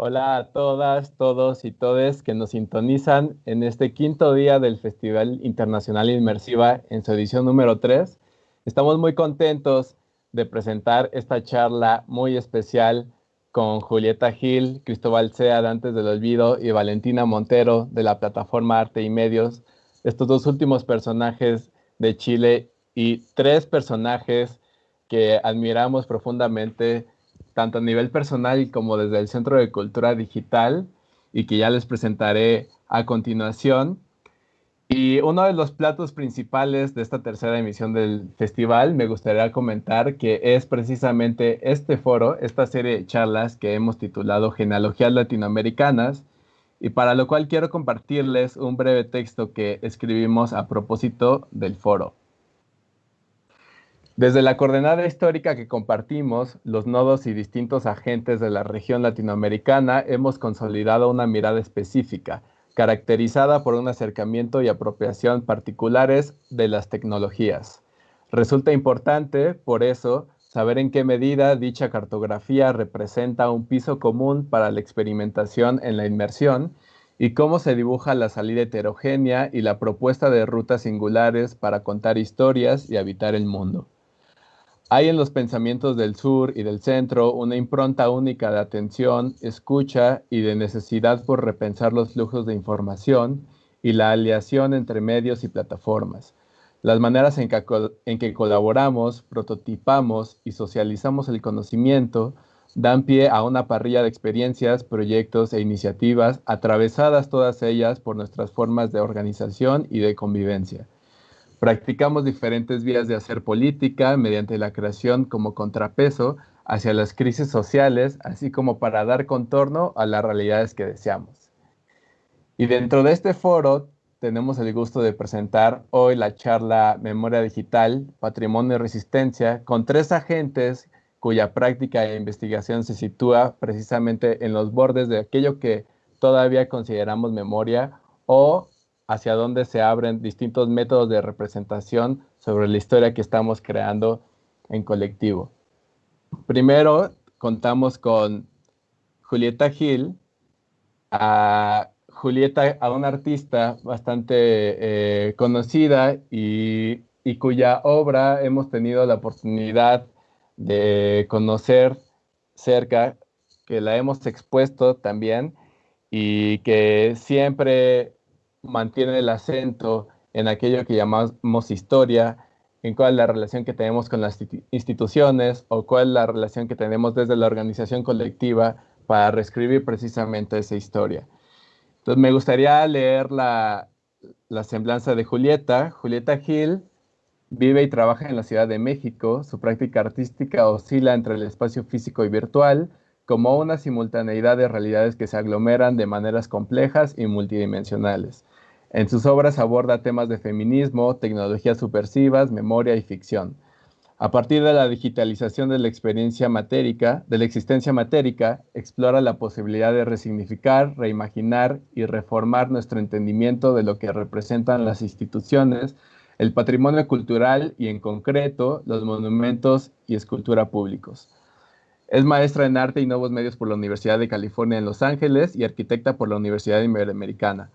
Hola a todas, todos y todes que nos sintonizan en este quinto día del Festival Internacional Inmersiva en su edición número 3. Estamos muy contentos de presentar esta charla muy especial con Julieta Gil, Cristóbal Sea de Antes del Olvido y Valentina Montero de la plataforma Arte y Medios. Estos dos últimos personajes de Chile y tres personajes que admiramos profundamente, tanto a nivel personal como desde el Centro de Cultura Digital, y que ya les presentaré a continuación. Y uno de los platos principales de esta tercera emisión del festival, me gustaría comentar que es precisamente este foro, esta serie de charlas que hemos titulado Genealogías Latinoamericanas, y para lo cual quiero compartirles un breve texto que escribimos a propósito del foro. Desde la coordenada histórica que compartimos, los nodos y distintos agentes de la región latinoamericana hemos consolidado una mirada específica, caracterizada por un acercamiento y apropiación particulares de las tecnologías. Resulta importante, por eso, saber en qué medida dicha cartografía representa un piso común para la experimentación en la inmersión y cómo se dibuja la salida heterogénea y la propuesta de rutas singulares para contar historias y habitar el mundo. Hay en los pensamientos del sur y del centro una impronta única de atención, escucha y de necesidad por repensar los flujos de información y la aliación entre medios y plataformas. Las maneras en que, colaboramos, prototipamos y socializamos el conocimiento dan pie a una parrilla de experiencias, proyectos e iniciativas, atravesadas todas ellas por nuestras formas de organización y de convivencia. Practicamos diferentes vías de hacer política mediante la creación como contrapeso hacia las crisis sociales, así como para dar contorno a las realidades que deseamos. Y dentro de este foro tenemos el gusto de presentar hoy la charla Memoria Digital, Patrimonio y Resistencia, con tres agentes cuya práctica e investigación se sitúa precisamente en los bordes de aquello que todavía consideramos memoria o hacia dónde se abren distintos métodos de representación sobre la historia que estamos creando en colectivo. Primero, contamos con Julieta Gil, a Julieta, a una artista bastante eh, conocida y, y cuya obra hemos tenido la oportunidad de conocer cerca, que la hemos expuesto también y que siempre mantiene el acento en aquello que llamamos historia, en cuál es la relación que tenemos con las instituciones o cuál es la relación que tenemos desde la organización colectiva para reescribir precisamente esa historia. Entonces me gustaría leer la, la semblanza de Julieta. Julieta Gil vive y trabaja en la Ciudad de México. Su práctica artística oscila entre el espacio físico y virtual como una simultaneidad de realidades que se aglomeran de maneras complejas y multidimensionales. En sus obras aborda temas de feminismo, tecnologías supersivas, memoria y ficción. A partir de la digitalización de la experiencia matérica, de la existencia matérica, explora la posibilidad de resignificar, reimaginar y reformar nuestro entendimiento de lo que representan las instituciones, el patrimonio cultural y en concreto los monumentos y escultura públicos. Es maestra en arte y nuevos medios por la Universidad de California en Los Ángeles y arquitecta por la Universidad Iberoamericana.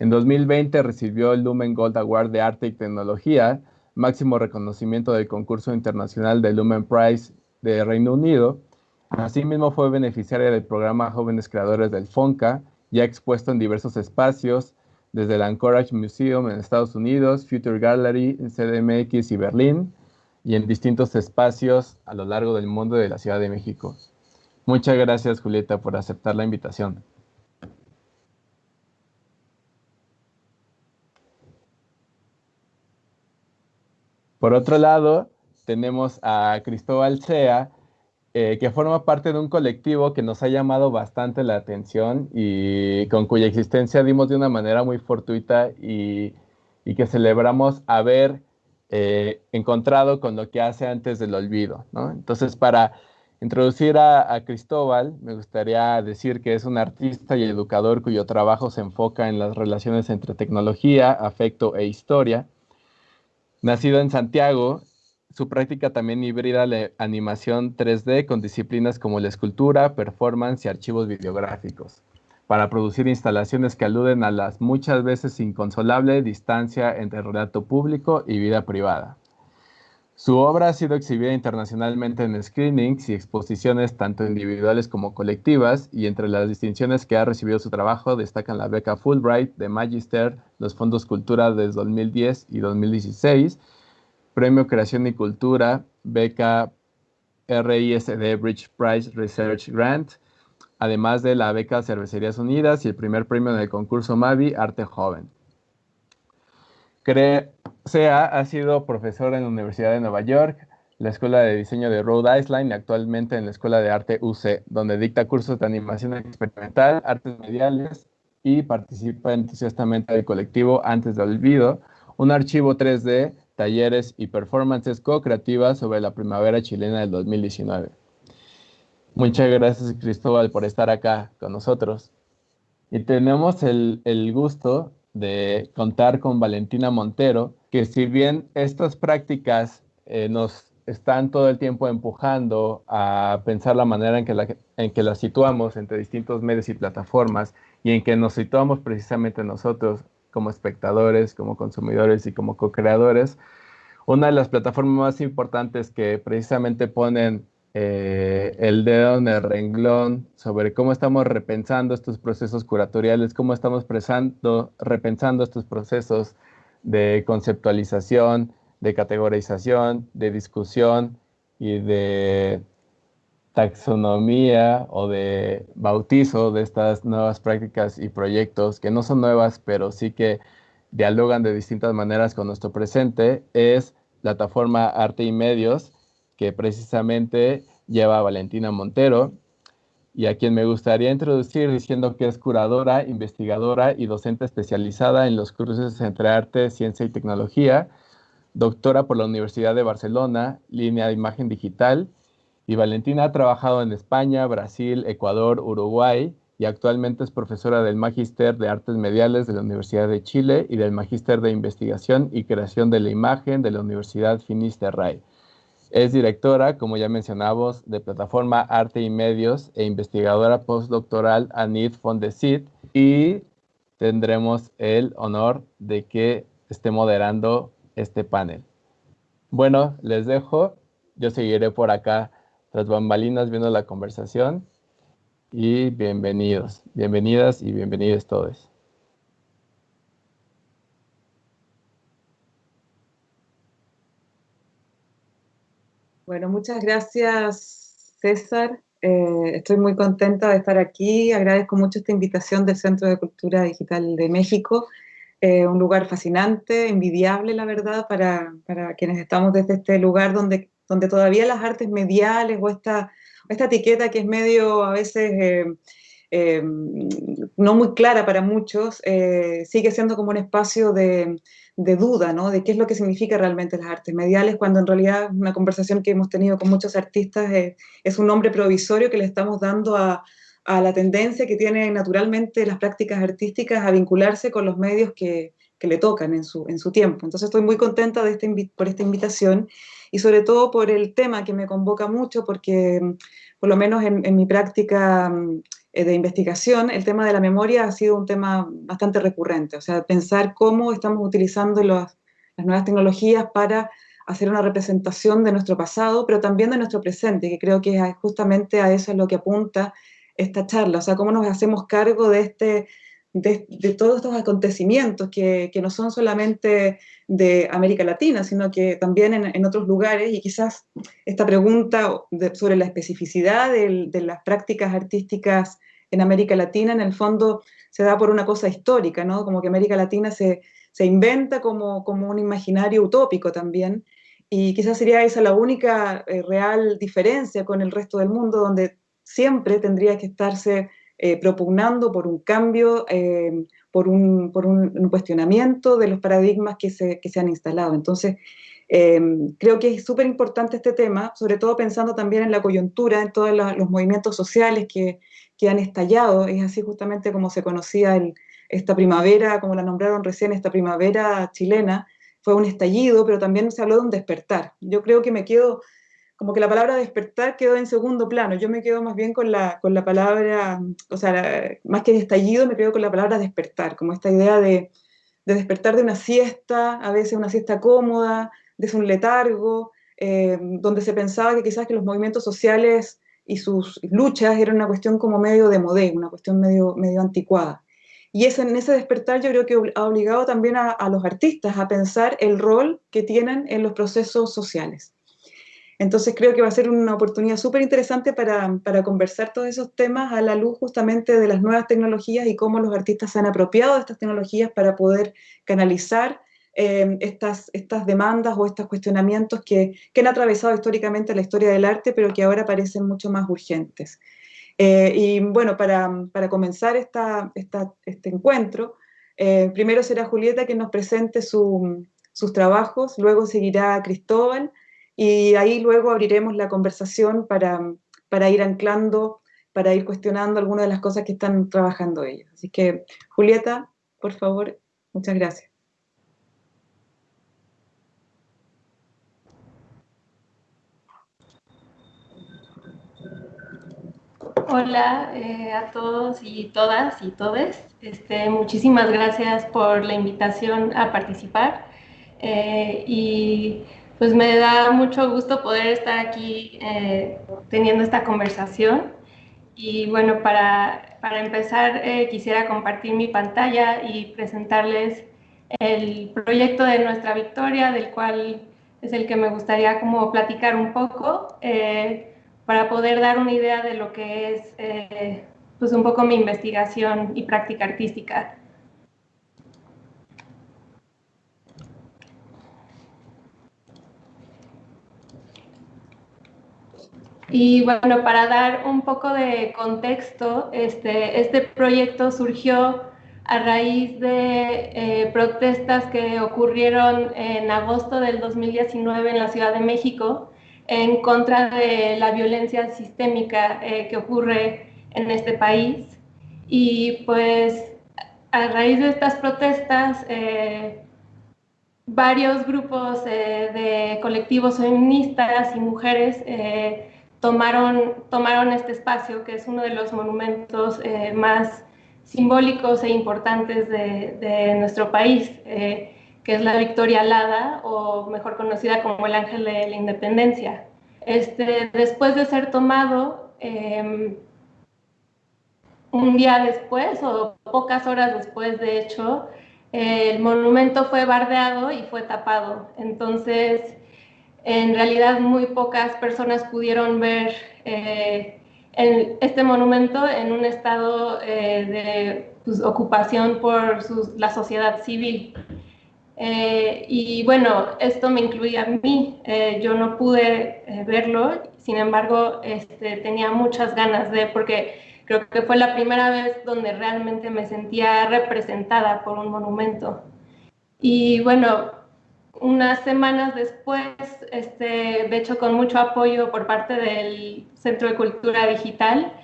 En 2020 recibió el Lumen Gold Award de Arte y Tecnología, máximo reconocimiento del concurso internacional del Lumen Prize de Reino Unido. Asimismo fue beneficiaria del programa Jóvenes Creadores del FONCA, ya expuesto en diversos espacios, desde el Anchorage Museum en Estados Unidos, Future Gallery en CDMX y Berlín, y en distintos espacios a lo largo del mundo de la Ciudad de México. Muchas gracias, Julieta, por aceptar la invitación. Por otro lado, tenemos a Cristóbal Sea, eh, que forma parte de un colectivo que nos ha llamado bastante la atención y con cuya existencia dimos de una manera muy fortuita y, que celebramos haber eh, encontrado con lo que hace antes del olvido. Entonces, para introducir a, Cristóbal, me gustaría decir que es un artista y educador cuyo trabajo se enfoca en las relaciones entre tecnología, afecto e historia Nacido en Santiago, su práctica también híbrida la animación 3D con disciplinas como la escultura, performance y archivos videográficos, para producir instalaciones que aluden a las muchas veces inconsolable distancia entre relato público y vida privada. Su obra ha sido exhibida internacionalmente en screenings y exposiciones tanto individuales como colectivas, y entre las distinciones que ha recibido su trabajo destacan la beca Fulbright de Magister, los fondos Cultura desde 2010 y 2016, Premio Creación y Cultura, beca RISD Bridge Prize Research Grant, además de la beca Cervecerías Unidas y el primer premio en el concurso Mavi Arte Joven. Sea ha sido profesor en la Universidad de Nueva York, la Escuela de Diseño de Rhode Island y actualmente en la Escuela de Arte UC, donde dicta cursos de animación experimental, artes mediales y participa entusiastamente del colectivo Antes del Olvido, un archivo 3D, talleres y performances co-creativas sobre la primavera chilena del 2019. Muchas gracias Cristóbal por estar acá con nosotros. Y tenemos el, el gusto de contar con Valentina Montero, que si bien estas prácticas eh, nos están todo el tiempo empujando a pensar la manera en que, la, en que las situamos entre distintos medios y plataformas y en que nos situamos precisamente nosotros como espectadores, como consumidores y como co-creadores, una de las plataformas más importantes que precisamente ponen eh, el dedo en el renglón sobre cómo estamos repensando estos procesos curatoriales, cómo estamos repensando estos procesos de conceptualización, de categorización, de discusión y de taxonomía o de bautizo de estas nuevas prácticas y proyectos que no son nuevas, pero sí que dialogan de distintas maneras con nuestro presente, es plataforma Arte y Medios, que precisamente lleva a Valentina Montero y a quien me gustaría introducir diciendo que es curadora, investigadora y docente especializada en los cursos entre arte, ciencia y tecnología, doctora por la Universidad de Barcelona, línea de imagen digital, y Valentina ha trabajado en España, Brasil, Ecuador, Uruguay y actualmente es profesora del Magíster de Artes Mediales de la Universidad de Chile y del Magíster de Investigación y Creación de la Imagen de la Universidad Finisterrae. Es directora, como ya mencionamos, de plataforma Arte y Medios e investigadora postdoctoral ANID Fondesit y tendremos el honor de que esté moderando este panel. Bueno, les dejo. Yo seguiré por acá tras bambalinas viendo la conversación y bienvenidos, bienvenidas y bienvenidos todos. Bueno, muchas gracias César. Eh, estoy muy contenta de estar aquí. Agradezco mucho esta invitación del Centro de Cultura Digital de México. Eh, un lugar fascinante, envidiable, la verdad, para, para, quienes estamos desde este lugar donde, donde todavía las artes mediales o esta, esta etiqueta que es medio a veces eh, no muy clara para muchos, sigue siendo como un espacio de, de duda, ¿no? De qué es lo que significa realmente las artes mediales, cuando en realidad una conversación que hemos tenido con muchos artistas es, un nombre provisorio que le estamos dando a, la tendencia que tienen naturalmente las prácticas artísticas a vincularse con los medios que, le tocan en su, en su tiempo. Entonces estoy muy contenta este, por esta invitación y sobre todo por el tema que me convoca mucho, porque por lo menos en, mi práctica eh, de investigación, el tema de la memoria ha sido un tema bastante recurrente, o sea, pensar cómo estamos utilizando las nuevas tecnologías para hacer una representación de nuestro pasado, pero también de nuestro presente, que creo que justamente a eso es lo que apunta esta charla, o sea, cómo nos hacemos cargo de, este, de, todos estos acontecimientos que, que, no son solamente de América Latina, sino que también en, otros lugares, y quizás esta pregunta sobre la especificidad de, de las prácticas artísticas en América Latina, en el fondo se da por una cosa histórica, ¿no? Como que América Latina se, se inventa como, como un imaginario utópico también, y quizás sería esa la única eh, real diferencia con el resto del mundo, donde siempre tendría que estarse eh, propugnando por un cambio, eh, por, un, cuestionamiento de los paradigmas que se, han instalado. Entonces, creo que es súper importante este tema, sobre todo pensando también en la coyuntura, en todos los movimientos sociales que han estallado, es así justamente como se conocía esta primavera, como la nombraron recién, esta primavera chilena, fue un estallido, pero también se habló de un despertar. Yo creo que me quedo, como que la palabra despertar quedó en segundo plano, yo me quedo más bien con la, con la palabra, o sea, más que estallido, me quedo con la palabra despertar, como esta idea de, de despertar de una siesta, a veces una siesta cómoda, de un letargo, eh, donde se pensaba que quizás que los movimientos sociales y sus luchas eran una cuestión como medio de modé, una cuestión medio, medio anticuada. Y ese, en ese despertar yo creo que ha obligado también a, a, los artistas a pensar el rol que tienen en los procesos sociales. Entonces creo que va a ser una oportunidad súper interesante para, para, conversar todos esos temas a la luz justamente de las nuevas tecnologías y cómo los artistas se han apropiado de estas tecnologías para poder canalizar eh, estas, estas demandas o estos cuestionamientos que, que, han atravesado históricamente la historia del arte, pero que ahora parecen mucho más urgentes. Eh, y bueno, para, para comenzar esta, este encuentro, eh, primero será Julieta que nos presente su, sus trabajos, luego seguirá Cristóbal y ahí luego abriremos la conversación para, para ir anclando, para ir cuestionando algunas de las cosas que están trabajando ellos. Así que, Julieta, por favor, muchas gracias. Hola eh, a todos y todas y todes. Este, muchísimas gracias por la invitación a participar. Eh, y pues me da mucho gusto poder estar aquí eh, teniendo esta conversación. Y bueno, para, para empezar quisiera compartir mi pantalla y presentarles el proyecto de Nuestra Victoria, del cual es el que me gustaría como platicar un poco para poder dar una idea de lo que es eh, pues un poco mi investigación y práctica artística. Y bueno, para dar un poco de contexto, este, este proyecto surgió a raíz de eh, protestas que ocurrieron en agosto del 2019 en la Ciudad de México, en contra de la violencia sistémica eh, que ocurre en este país. Y pues a raíz de estas protestas, eh, varios grupos de colectivos feministas y mujeres tomaron, tomaron este espacio, que es uno de los monumentos más simbólicos e importantes de, de nuestro país que es la Victoria Alada, o mejor conocida como el Ángel de la Independencia. Este, después de ser tomado, em, un día después, o pocas horas después, de hecho, el monumento fue bardeado y fue tapado. Entonces, en realidad muy pocas personas pudieron ver eh, este monumento en un estado eh, de pues, ocupación por la sociedad civil. Eh, y bueno, esto me incluye a mí. Eh, yo no pude eh, verlo, sin embargo, este, tenía muchas ganas de, porque creo que fue la primera vez donde realmente me sentía representada por un monumento. Y bueno, unas semanas después, este, de hecho con mucho apoyo por parte del Centro de Cultura Digital,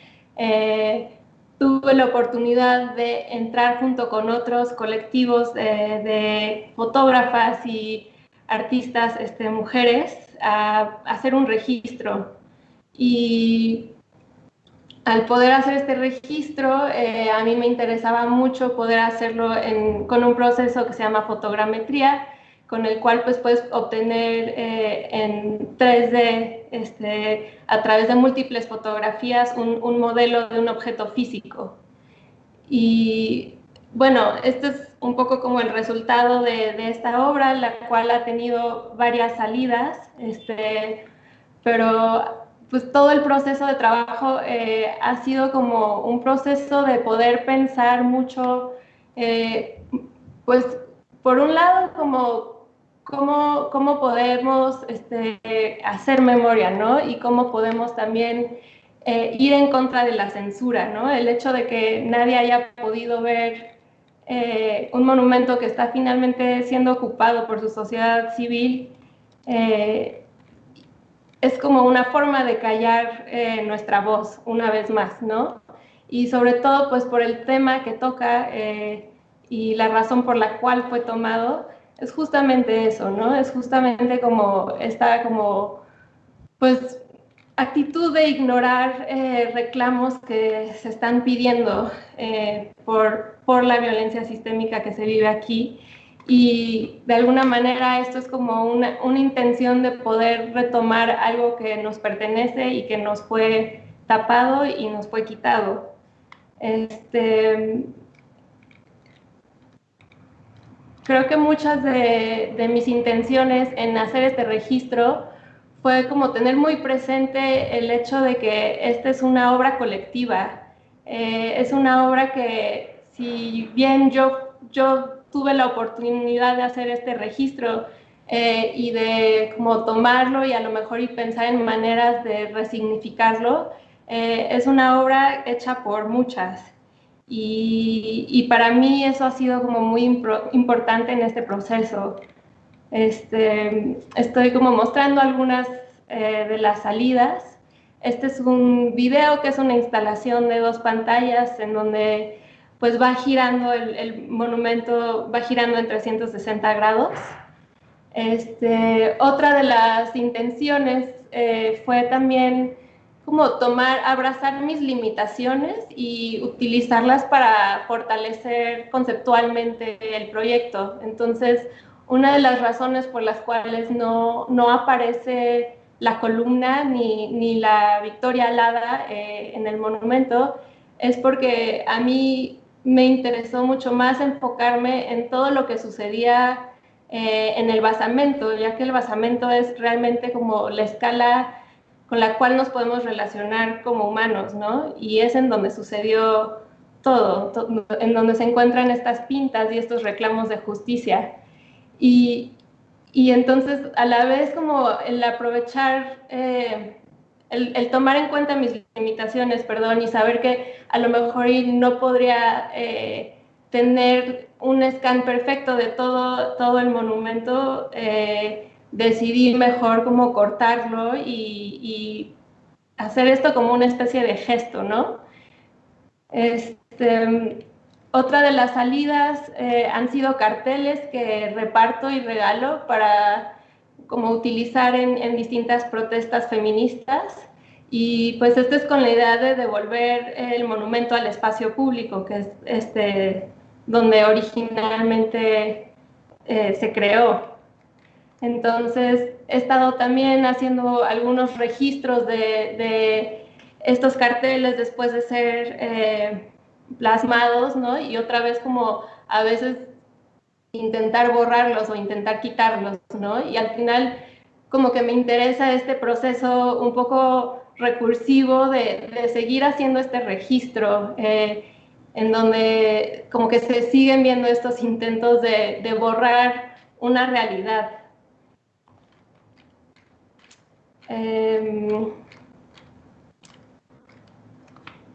tuve la oportunidad de entrar junto con otros colectivos de, fotógrafas y artistas este, mujeres a, hacer un registro. Y al poder hacer este registro, eh, a mí me interesaba mucho poder hacerlo con un proceso que se llama fotogrametría, con el cual pues puedes obtener eh, en 3D, este, a través de múltiples fotografías, un, modelo de un objeto físico. Y bueno, este es un poco como el resultado de, esta obra, la cual ha tenido varias salidas, este, pero pues todo el proceso de trabajo eh, ha sido como un proceso de poder pensar mucho, eh, pues por un lado como cómo, cómo podemos este, hacer memoria, ¿no? Y cómo podemos también eh, ir en contra de la censura, ¿no? El hecho de que nadie haya podido ver eh, un monumento que está finalmente siendo ocupado por su sociedad civil eh, es como una forma de callar nuestra voz una vez más, ¿no? Y sobre todo, pues por el tema que toca y la razón por la cual fue tomado, es justamente eso, ¿no? Es justamente como esta como, pues, actitud de ignorar eh, reclamos que se están pidiendo eh, por, por la violencia sistémica que se vive aquí y de alguna manera esto es como una, una, intención de poder retomar algo que nos pertenece y que nos fue tapado y nos fue quitado. Este, creo que muchas de, de, mis intenciones en hacer este registro fue como tener muy presente el hecho de que esta es una obra colectiva. Eh, es una obra que si bien yo, tuve la oportunidad de hacer este registro eh, y de como tomarlo y a lo mejor y pensar en maneras de resignificarlo, eh, es una obra hecha por muchas. Y, y, para mí eso ha sido como muy importante en este proceso. Este, estoy como mostrando algunas eh, de las salidas. Este es un video que es una instalación de dos pantallas en donde pues va girando el, monumento, va girando en 360 grados. Este, otra de las intenciones eh, fue también como tomar, abrazar mis limitaciones y utilizarlas para fortalecer conceptualmente el proyecto. Entonces, una de las razones por las cuales no, no aparece la columna ni, ni la victoria alada eh, en el monumento es porque a mí me interesó mucho más enfocarme en todo lo que sucedía eh, en el basamento, ya que el basamento es realmente como la escala con la cual nos podemos relacionar como humanos, ¿no? Y es en donde sucedió todo, en donde se encuentran estas pintas y estos reclamos de justicia. Y, y entonces, a la vez, como el aprovechar eh, el, tomar en cuenta mis limitaciones, perdón, y saber que a lo mejor no podría eh, tener un scan perfecto de todo, todo el monumento, eh, decidí mejor como cortarlo y, hacer esto como una especie de gesto, ¿no? Este, otra de las salidas eh, han sido carteles que reparto y regalo para como utilizar en, distintas protestas feministas. Y pues esto es con la idea de devolver el monumento al espacio público, que es este, donde originalmente eh, se creó. Entonces, he estado también haciendo algunos registros de, estos carteles después de ser eh, plasmados, ¿no? Y otra vez como a veces intentar borrarlos o intentar quitarlos, ¿no? Y al final como que me interesa este proceso un poco recursivo de, seguir haciendo este registro, eh, en donde como que se siguen viendo estos intentos de, borrar una realidad. Em,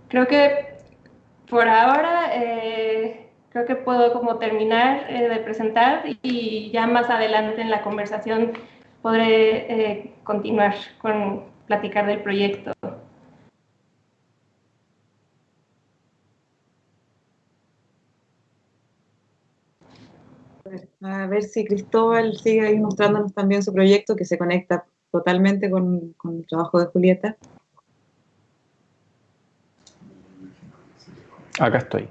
creo que por ahora eh, creo que puedo como terminar eh, de presentar y ya más adelante en la conversación podré eh, continuar con platicar del proyecto. A ver si Cristóbal sigue ahí mostrándonos también su proyecto que se conecta totalmente con, con el trabajo de Julieta. Acá estoy.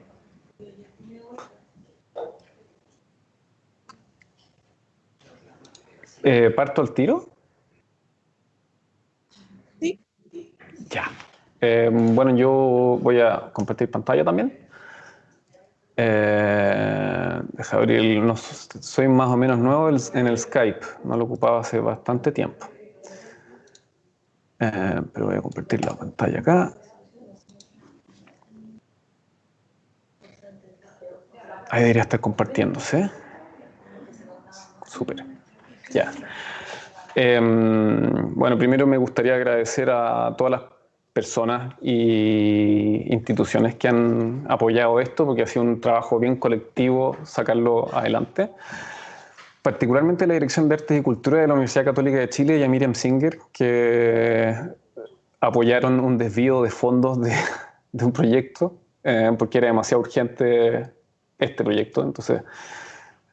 Eh, ¿Parto al tiro? Sí. Ya. Eh, bueno, yo voy a compartir pantalla también. Eh, deja abrir, no, soy más o menos nuevo en el Skype, no lo ocupaba hace bastante tiempo. Pero voy a compartir la pantalla acá. Ahí debería estar compartiéndose. Súper. Ya. Em, bueno, primero me gustaría agradecer a todas las personas y instituciones que han apoyado esto, porque ha sido un trabajo bien colectivo sacarlo adelante. Particularmente la Dirección de Artes y Cultura de la Universidad Católica de Chile y a Miriam Singer, que apoyaron un desvío de fondos de, un proyecto, eh, porque era demasiado urgente este proyecto. Entonces,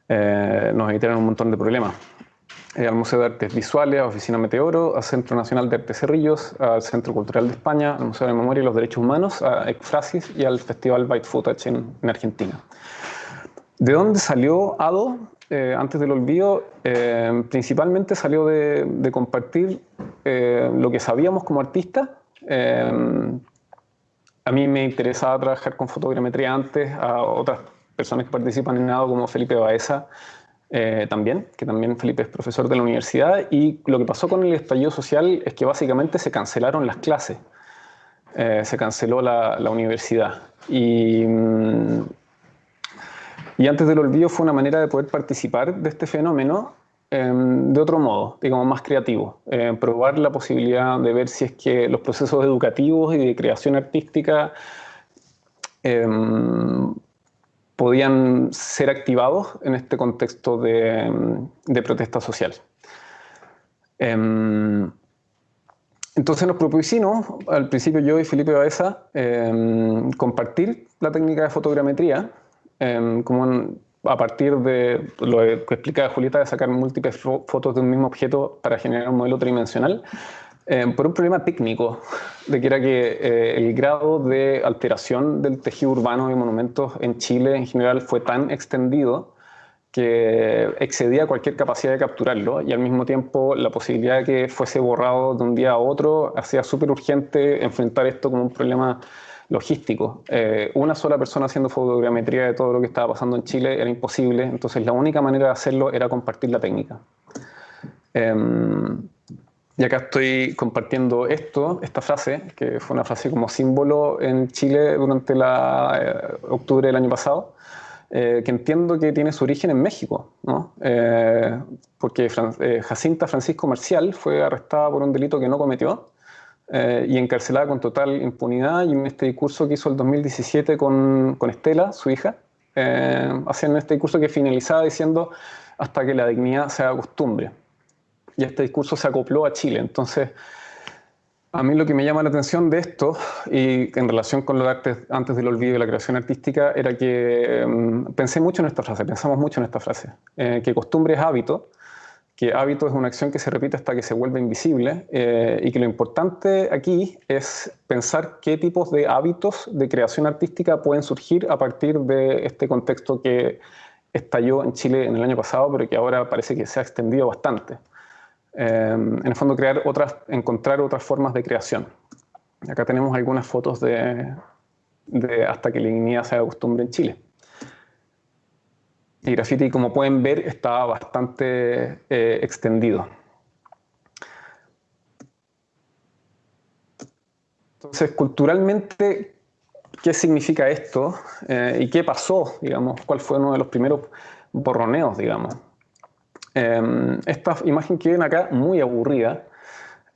nos evitaron un montón de problemas. al Museo de Artes Visuales, a Oficina Meteoro, al Centro Nacional de Artes Cerrillos, al Centro Cultural de España, al Museo de Memoria y los Derechos Humanos, a Exfrasis y al Festival Byte Footage en, en Argentina. ¿De dónde salió ADO? Eh, antes del olvido, eh, principalmente salió de, compartir eh, lo que sabíamos como artistas. a mí me interesaba trabajar con fotogrametría antes, a otras personas que participan en ADO como Felipe Baeza también, que también Felipe es profesor de la universidad, y lo que pasó con el estallido social es que básicamente se cancelaron las clases, se canceló la, la universidad. Y mm, y antes del olvido fue una manera de poder participar de este fenómeno em, de otro modo, digamos, más creativo. Eh, probar la posibilidad de ver si es que los procesos educativos y de creación artística em, podían ser activados en este contexto de, protesta social. Em, entonces nos propusimos, al principio yo y Felipe Baeza, compartir la técnica de fotogrametría Em, como a partir de lo que explica Julieta, de sacar múltiples fotos de un mismo objeto para generar un modelo tridimensional, em, por un problema técnico, de que era que eh, el grado de alteración del tejido urbano y monumentos en Chile en general fue tan extendido que excedía cualquier capacidad de capturarlo y al mismo tiempo la posibilidad de que fuese borrado de un día a otro hacía súper urgente enfrentar esto como un problema logístico. Eh, una sola persona haciendo fotogrametría de todo lo que estaba pasando en Chile era imposible, entonces la única manera de hacerlo era compartir la técnica. Em, y acá estoy compartiendo esto, esta frase, que fue una frase como símbolo en Chile durante la, eh, octubre del año pasado, eh, que entiendo que tiene su origen en México, ¿no? porque Jacinta Francisco Marcial fue arrestada por un delito que no cometió, eh, y encarcelada con total impunidad. Y en este discurso que hizo el 2017 con, con Estela, su hija, eh, hacían este discurso que finalizaba diciendo hasta que la dignidad sea costumbre. Y este discurso se acopló a Chile. Entonces, a mí lo que me llama la atención de esto, y en relación con lo de antes, del olvido y la creación artística, era que em, pensé mucho en esta frase, pensamos mucho en esta frase, eh, que costumbre es hábito, que hábito es una acción que se repite hasta que se vuelve invisible eh, y que lo importante aquí es pensar qué tipos de hábitos de creación artística pueden surgir a partir de este contexto que estalló en Chile en el año pasado, pero que ahora parece que se ha extendido bastante. Eh, en el fondo, crear otras, encontrar otras formas de creación. Acá tenemos algunas fotos de, hasta que la dignidad se haga costumbre en Chile. Y graffiti, como pueden ver, está bastante eh, extendido. Entonces, culturalmente, ¿qué significa esto? Eh, ¿Y qué pasó? Digamos, ¿Cuál fue uno de los primeros borroneos, digamos? Em, esta imagen que ven acá, muy aburrida,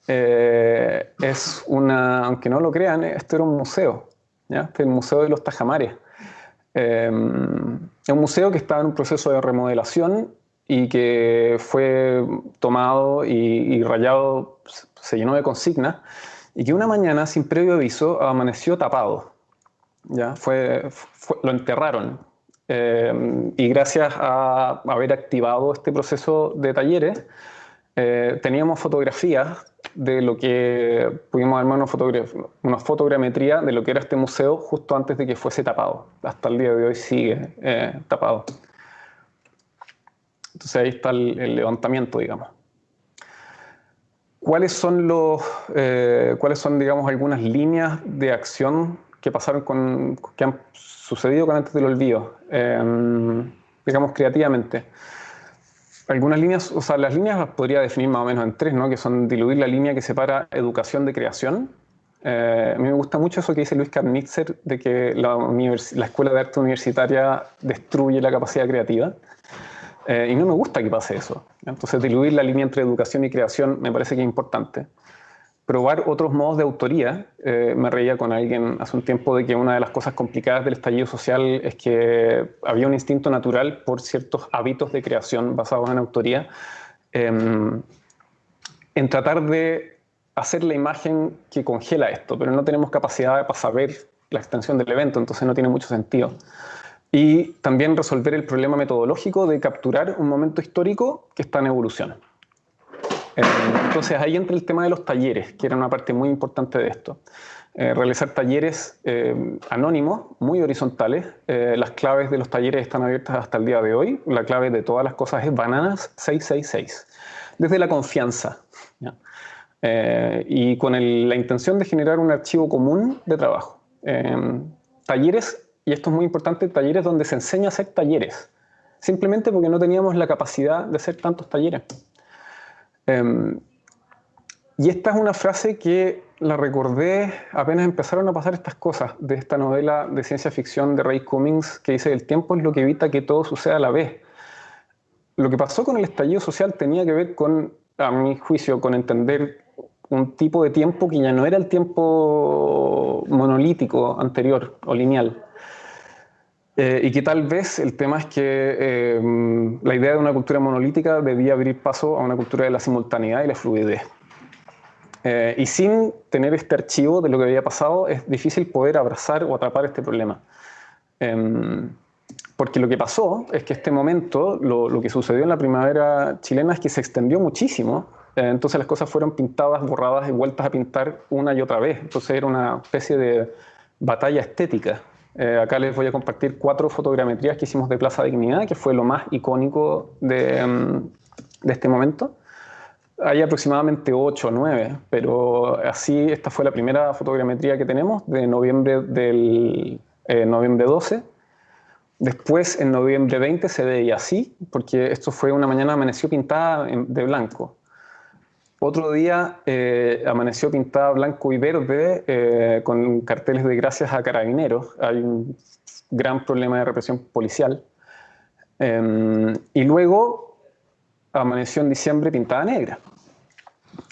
eh, es una, aunque no lo crean, esto era un museo, ¿ya? El Museo de los Tajamares. Es un museo que estaba en un proceso de remodelación y que fue tomado y, rayado, se llenó de consignas, y que una mañana, sin previo aviso, amaneció tapado. ¿ya? Fue, lo enterraron. Em, y gracias a haber activado este proceso de talleres, eh, teníamos fotografías de lo que pudimos armar una, una, fotogrametría de lo que era este museo justo antes de que fuese tapado. Hasta el día de hoy sigue eh, tapado. Entonces ahí está el, levantamiento, digamos. ¿Cuáles son, los, eh, ¿Cuáles son, digamos, algunas líneas de acción que pasaron con, que han sucedido con antes del olvido, digamos, creativamente? Algunas líneas, o sea, las líneas las podría definir más o menos en tres, ¿no? Que son diluir la línea que separa educación de creación. Eh, a mí me gusta mucho eso que dice Luis Karnitzer, de que la, la Escuela de Arte Universitaria destruye la capacidad creativa. Eh, y no me gusta que pase eso. Entonces, diluir la línea entre educación y creación me parece que es importante probar otros modos de autoría. Eh, me reía con alguien hace un tiempo de que una de las cosas complicadas del estallido social es que había un instinto natural por ciertos hábitos de creación basados en autoría, em, en tratar de hacer la imagen que congela esto, pero no tenemos capacidad para saber la extensión del evento, entonces no tiene mucho sentido. y también resolver el problema metodológico de capturar un momento histórico que está en evolución. Eh, entonces ahí entra el tema de los talleres, que era una parte muy importante de esto. Eh, realizar talleres eh, anónimos, muy horizontales. las claves de los talleres están abiertas hasta el día de hoy. La clave de todas las cosas es bananas 666. Desde la confianza. y con la intención de generar un archivo común de trabajo. talleres y esto es muy importante, talleres donde se enseña a hacer talleres, simplemente porque no teníamos la capacidad de hacer tantos talleres. Em, y esta es una frase que la recordé apenas empezaron a pasar estas cosas de esta novela de ciencia ficción de Ray Cummings que dice el tiempo es lo que evita que todo suceda a la vez. Lo que pasó con el estallido social tenía que ver con, a mi juicio, con entender un tipo de tiempo que ya no era el tiempo monolítico anterior o lineal, eh, y que tal vez el tema es que eh, la idea de una cultura monolítica debía abrir paso a una cultura de la simultaneidad y la fluidez. Eh, y sin tener este archivo de lo que había pasado, es difícil poder abrazar o atrapar este problema. Em, porque lo que pasó es que este momento, lo, lo, que sucedió en la primavera chilena es que se extendió muchísimo, entonces las cosas fueron pintadas, borradas y vueltas a pintar una y otra vez. Entonces era una especie de batalla estética eh, acá les voy a compartir cuatro fotogrametrías que hicimos de Plaza Dignidad, que fue lo más icónico de, de este momento. Hay aproximadamente ocho o nueve, pero así esta fue la primera fotogrametría que tenemos de noviembre del eh, noviembre 12. Después, en noviembre 20 se veía así, porque esto fue una mañana amaneció pintada de blanco. Otro día eh, amaneció pintada blanco y verde eh, con carteles de gracias a carabineros. Hay un gran problema de represión policial. Em, y luego amaneció en diciembre pintada negra.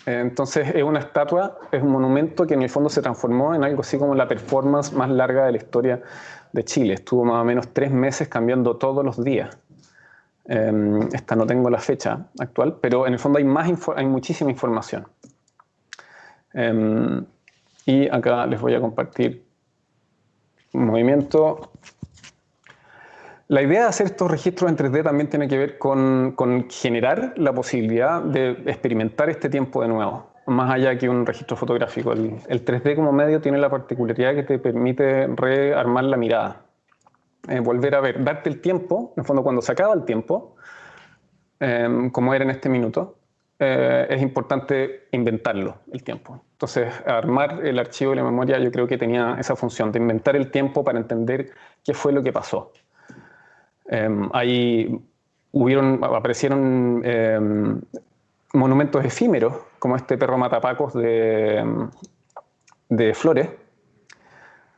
Entonces es una estatua, es un monumento que en el fondo se transformó en algo así como la performance más larga de la historia de Chile. Estuvo más o menos tres meses cambiando todos los días. Em, esta no tengo la fecha actual, pero en el fondo hay, más hay muchísima información. Em, y acá les voy a compartir un movimiento. La idea de hacer estos registros en 3D también tiene que ver con, generar la posibilidad de experimentar este tiempo de nuevo, más allá que un registro fotográfico. El, el 3D como medio tiene la particularidad que te permite rearmar la mirada. Eh, volver a ver, darte el tiempo, en el fondo cuando se acaba el tiempo, em, como era en este minuto, eh, es importante inventarlo, el tiempo. Entonces, armar el archivo de la memoria yo creo que tenía esa función de inventar el tiempo para entender qué fue lo que pasó. Em, ahí hubieron, aparecieron em, monumentos efímeros, como este perro matapacos de, de Flores,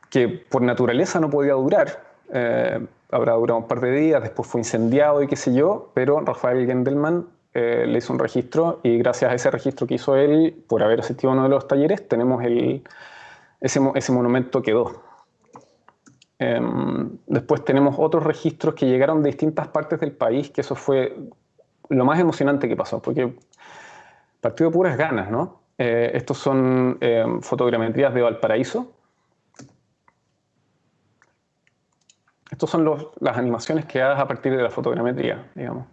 que por naturaleza no podía durar, eh, habrá durado un par de días, después fue incendiado y qué sé yo, pero Rafael Gendelman eh, le hizo un registro y gracias a ese registro que hizo él, por haber asistido a uno de los talleres, tenemos el, ese, ese monumento quedó. Em, después tenemos otros registros que llegaron de distintas partes del país, que eso fue lo más emocionante que pasó, porque partido puras ganas, ¿no? Eh, estos son em, fotogrametrías de Valparaíso, Estas son las animaciones que hagas a partir de la fotogrametría, digamos.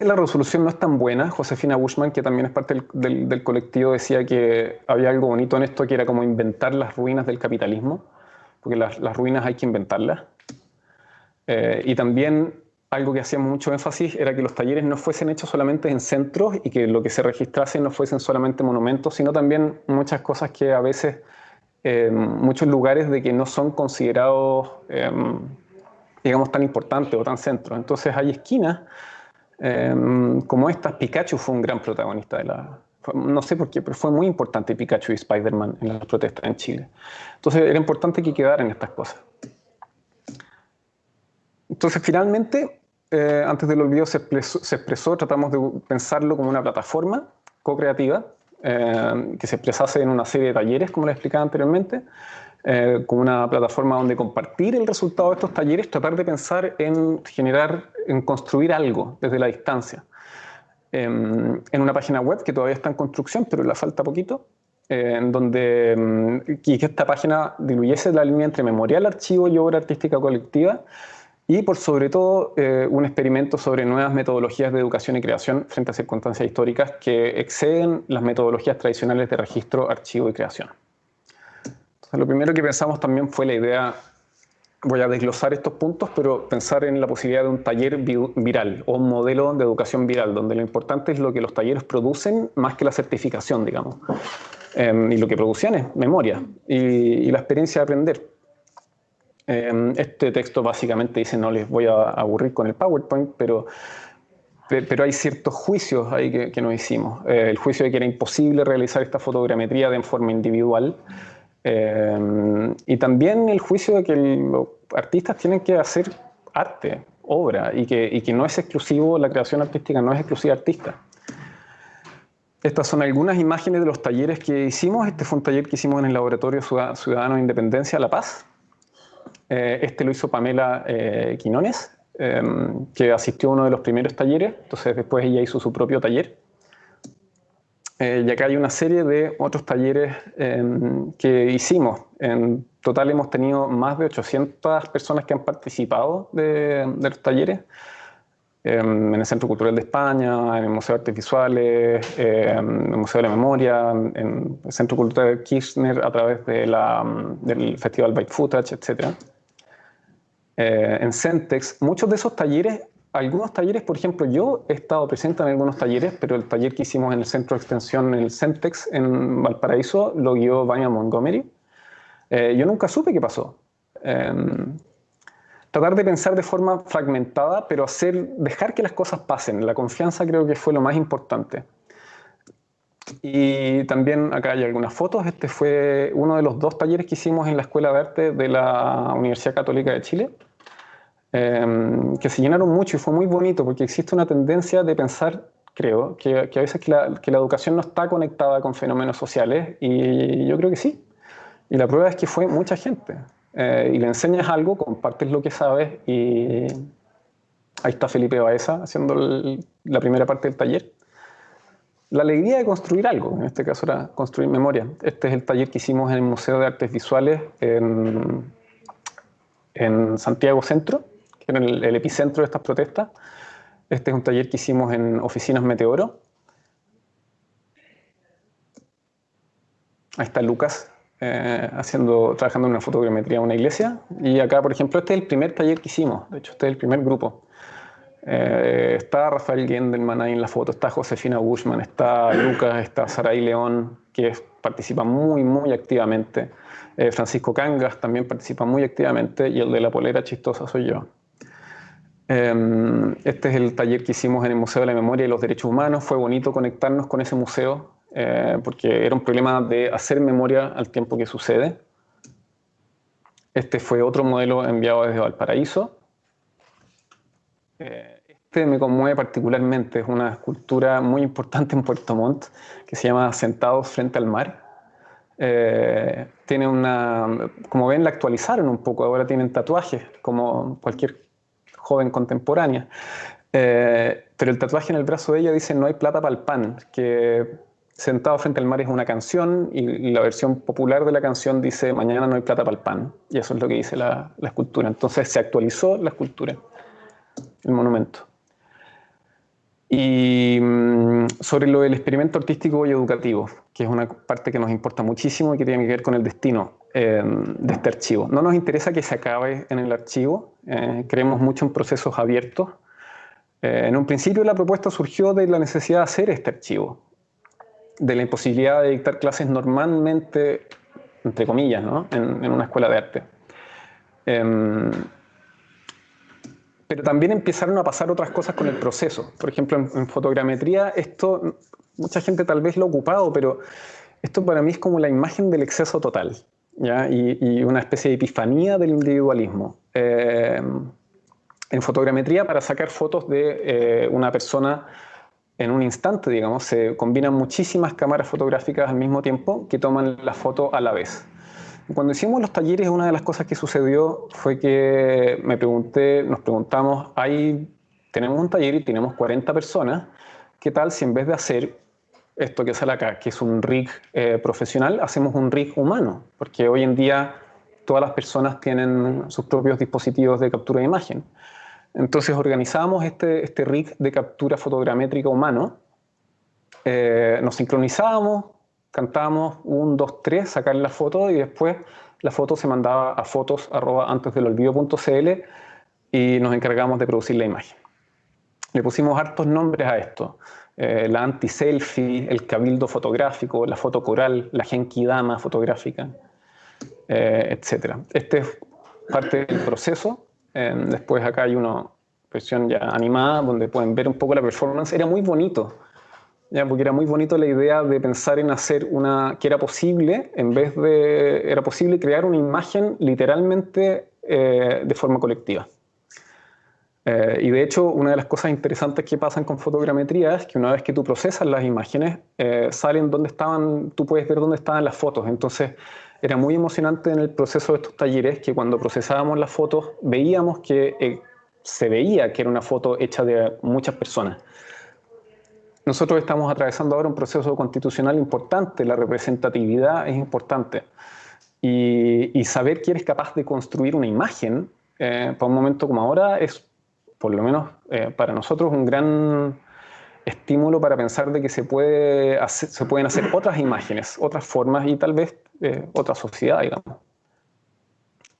La resolución no es tan buena. Josefina Bushman, que también es parte del, colectivo, decía que había algo bonito en esto, que era como inventar las ruinas del capitalismo, porque las, ruinas hay que inventarlas. Eh, y también algo que hacíamos mucho énfasis era que los talleres no fuesen hechos solamente en centros y que lo que se registrase no fuesen solamente monumentos, sino también muchas cosas que a veces muchos lugares de que no son considerados, em, digamos, tan importantes o tan centros. Entonces hay esquinas em, como estas. Pikachu fue un gran protagonista de la... No sé por qué, pero fue muy importante Pikachu y Spider-Man en las protestas en Chile. Entonces era importante que quedaran estas cosas. Entonces finalmente, eh, antes del olvido se se expresó, tratamos de pensarlo como una plataforma co-creativa eh, que se expresase en una serie de talleres, como les explicaba anteriormente, eh, una plataforma donde compartir el resultado de estos talleres, tratar de pensar en generar, en construir algo desde la distancia. Em, en una página web que todavía está en construcción, pero le falta poquito, eh, en donde mm, que esta página diluyese la línea entre memorial, archivo y obra artística colectiva, y por sobre todo eh, un experimento sobre nuevas metodologías de educación y creación frente a circunstancias históricas que exceden las metodologías tradicionales de registro, archivo y creación. Lo primero que pensamos también fue la idea, voy a desglosar estos puntos, pero pensar en la posibilidad de un taller viral o un modelo de educación viral, donde lo importante es lo que los talleres producen más que la certificación, digamos. Em, y lo que producían es memoria y la experiencia de aprender. Em, este texto básicamente dice, no les voy a aburrir con el PowerPoint, pero, pero hay ciertos juicios ahí que, que nos hicimos. Eh, el juicio de que era imposible realizar esta fotogrametría de forma individual, em, y también el juicio de que los artistas tienen que hacer arte, obra, y que, y que no es exclusivo, la creación artística no es exclusiva artista. Estas son algunas imágenes de los talleres que hicimos. Este fue un taller que hicimos en el Laboratorio Ciudadano de Independencia La Paz, eh, este lo hizo Pamela eh, Quinones, em, que asistió a uno de los primeros talleres, entonces después ella hizo su propio taller. Eh, y acá hay una serie de otros talleres em, que hicimos. En total hemos tenido más de 800 personas que han participado de, los talleres. Em, en el Centro Cultural de España, en el Museo de Artes Visuales, en el Museo de la Memoria, en el Centro Cultural Kirchner a través de del Festival Byte Footage, etc. Eh, en Centex, muchos de esos talleres, algunos talleres, por ejemplo, yo he estado presente en algunos talleres, pero el taller que hicimos en el centro de extensión, en el Centex, en Valparaíso, lo guió Vania Montgomery. Eh, yo nunca supe qué pasó. Em, tratar de pensar de forma fragmentada, pero hacer, dejar que las cosas pasen. La confianza creo que fue lo más importante. Y también acá hay algunas fotos. Este fue uno de los dos talleres que hicimos en la Escuela de Arte de la Universidad Católica de Chile. Em, que se llenaron mucho y fue muy bonito porque existe una tendencia de pensar, creo, que, que a veces que la, que la, educación no está conectada con fenómenos sociales y yo creo que sí. Y la prueba es que fue mucha gente. Eh, y le enseñas algo, compartes lo que sabes y ahí está Felipe Baeza haciendo la primera parte del taller. La alegría de construir algo, en este caso era construir memoria. Este es el taller que hicimos en el Museo de Artes Visuales en, en Santiago Centro en el, epicentro de estas protestas. Este es un taller que hicimos en Oficinas Meteoro. Ahí está Lucas eh, haciendo, trabajando en una fotogrametría de una iglesia. Y acá, por ejemplo, este es el primer taller que hicimos. De hecho, este es el primer grupo. Eh, está Rafael Gendelman ahí en la foto, está Josefina Bushman, está Lucas, está Saray León, que participa muy, muy activamente. Eh, Francisco Cangas también participa muy activamente y el de la polera chistosa soy yo. Em, este es el taller que hicimos en el Museo de la Memoria y los Derechos Humanos. Fue bonito conectarnos con ese museo eh, porque era un problema de hacer memoria al tiempo que sucede. Este fue otro modelo enviado desde Valparaíso. Eh, este me conmueve particularmente, es una escultura muy importante en Puerto Montt que se llama Sentados frente al mar. Eh, tiene una, como ven, la actualizaron un poco, ahora tienen tatuajes, como cualquier joven contemporánea. Eh, pero el tatuaje en el brazo de ella dice no hay plata para el pan, que Sentado frente al mar es una canción y la versión popular de la canción dice mañana no hay plata para el pan. Y eso es lo que dice la, la escultura. Entonces se actualizó la escultura, el monumento. Y mm, sobre lo del experimento artístico y educativo, que es una parte que nos importa muchísimo y que tiene que ver con el destino eh, de este archivo. No nos interesa que se acabe en el archivo, eh, creemos mucho en procesos abiertos. Eh, en un principio la propuesta surgió de la necesidad de hacer este archivo, de la imposibilidad de dictar clases normalmente, entre comillas, ¿no? en, en, una escuela de arte. Pero también empezaron a pasar otras cosas con el proceso. Por ejemplo, en, fotogrametría, esto, mucha gente tal vez lo ha ocupado, pero esto para mí es como la imagen del exceso total, ¿ya? Y, una especie de epifanía del individualismo. Eh, en fotogrametría, para sacar fotos de eh, una persona en un instante, digamos, se combinan muchísimas cámaras fotográficas al mismo tiempo que toman la foto a la vez. Cuando hicimos los talleres, una de las cosas que sucedió fue que me pregunté, nos preguntamos, hay, tenemos un taller y tenemos 40 personas, ¿qué tal si en vez de hacer esto que sale acá, que es un rig eh, profesional, hacemos un rig humano, porque hoy en día todas las personas tienen sus propios dispositivos de captura de imagen. Entonces organizamos este, este rig de captura fotogramétrica humano, eh, nos sincronizábamos, cantábamos un, dos, tres, sacar la foto y después la foto se mandaba a fotos olvido.cl y nos encargamos de producir la imagen. Le pusimos hartos nombres a esto. Eh, la anti-selfie, el cabildo fotográfico, la foto coral, la genkidama fotográfica, eh, etc. Este es parte del proceso. Eh, después acá hay una versión ya animada donde pueden ver un poco la performance. Era muy bonito, ya, porque era muy bonito la idea de pensar en hacer una, que era posible, en vez de, era posible crear una imagen literalmente de forma colectiva. Eh, y de hecho, una de las cosas interesantes que pasan con fotogrametría es que una vez que tú procesas las imágenes, eh, salen donde estaban, tú puedes ver dónde estaban las fotos. Entonces, era muy emocionante en el proceso de estos talleres que cuando procesábamos las fotos veíamos que eh, se veía que era una foto hecha de muchas personas. Nosotros estamos atravesando ahora un proceso constitucional importante, la representatividad es importante. Y, y saber que eres capaz de construir una imagen para un momento como ahora es por lo menos eh, para nosotros, un gran estímulo para pensar de que se, puede se pueden hacer otras imágenes, otras formas y tal vez eh, otra sociedad, digamos.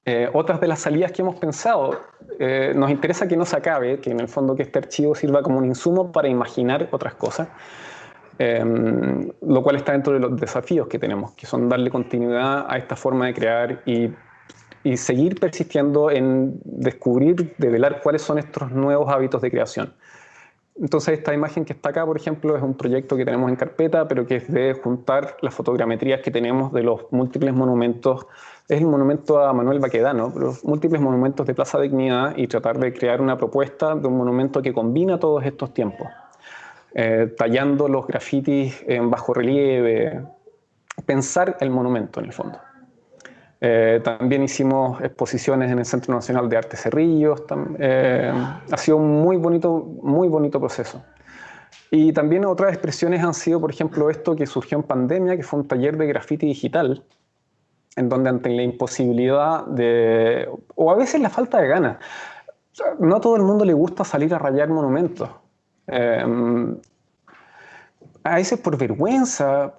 Eh, otras de las salidas que hemos pensado, nos interesa que no se acabe, que en el fondo que este archivo sirva como un insumo para imaginar otras cosas, lo cual está dentro de los desafíos que tenemos, que son darle continuidad a esta forma de crear y y seguir persistiendo en descubrir, develar cuáles son estos nuevos hábitos de creación. Entonces esta imagen que está acá, por ejemplo, es un proyecto que tenemos en carpeta, pero que es de juntar las fotogrametrías que tenemos de los múltiples monumentos, es el monumento a Manuel Baquedano, los múltiples monumentos de Plaza Dignidad y tratar de crear una propuesta de un monumento que combina todos estos tiempos, eh, tallando los grafitis en bajo relieve, pensar el monumento en el fondo. Eh, también hicimos exposiciones en el Centro Nacional de Arte Cerrillos. Eh, ha sido un muy bonito, muy bonito proceso. Y también otras expresiones han sido, por ejemplo, esto que surgió en pandemia, que fue un taller de grafiti digital, en donde ante la imposibilidad de, o a veces la falta de ganas, no a todo el mundo le gusta salir a rayar monumentos. Eh, a veces por vergüenza,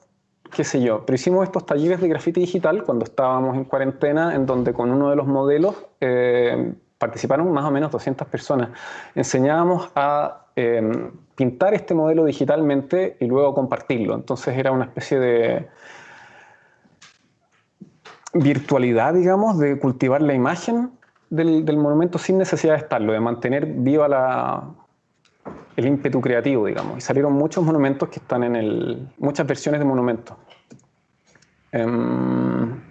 qué sé yo, pero hicimos estos talleres de grafiti digital cuando estábamos en cuarentena, en donde con uno de los modelos eh, participaron más o menos 200 personas. Enseñábamos a em, pintar este modelo digitalmente y luego compartirlo. Entonces era una especie de virtualidad, digamos, de cultivar la imagen del, del monumento sin necesidad de estarlo, de mantener viva la, el ímpetu creativo, digamos. Y salieron muchos monumentos que están en el... muchas versiones de monumentos. Em,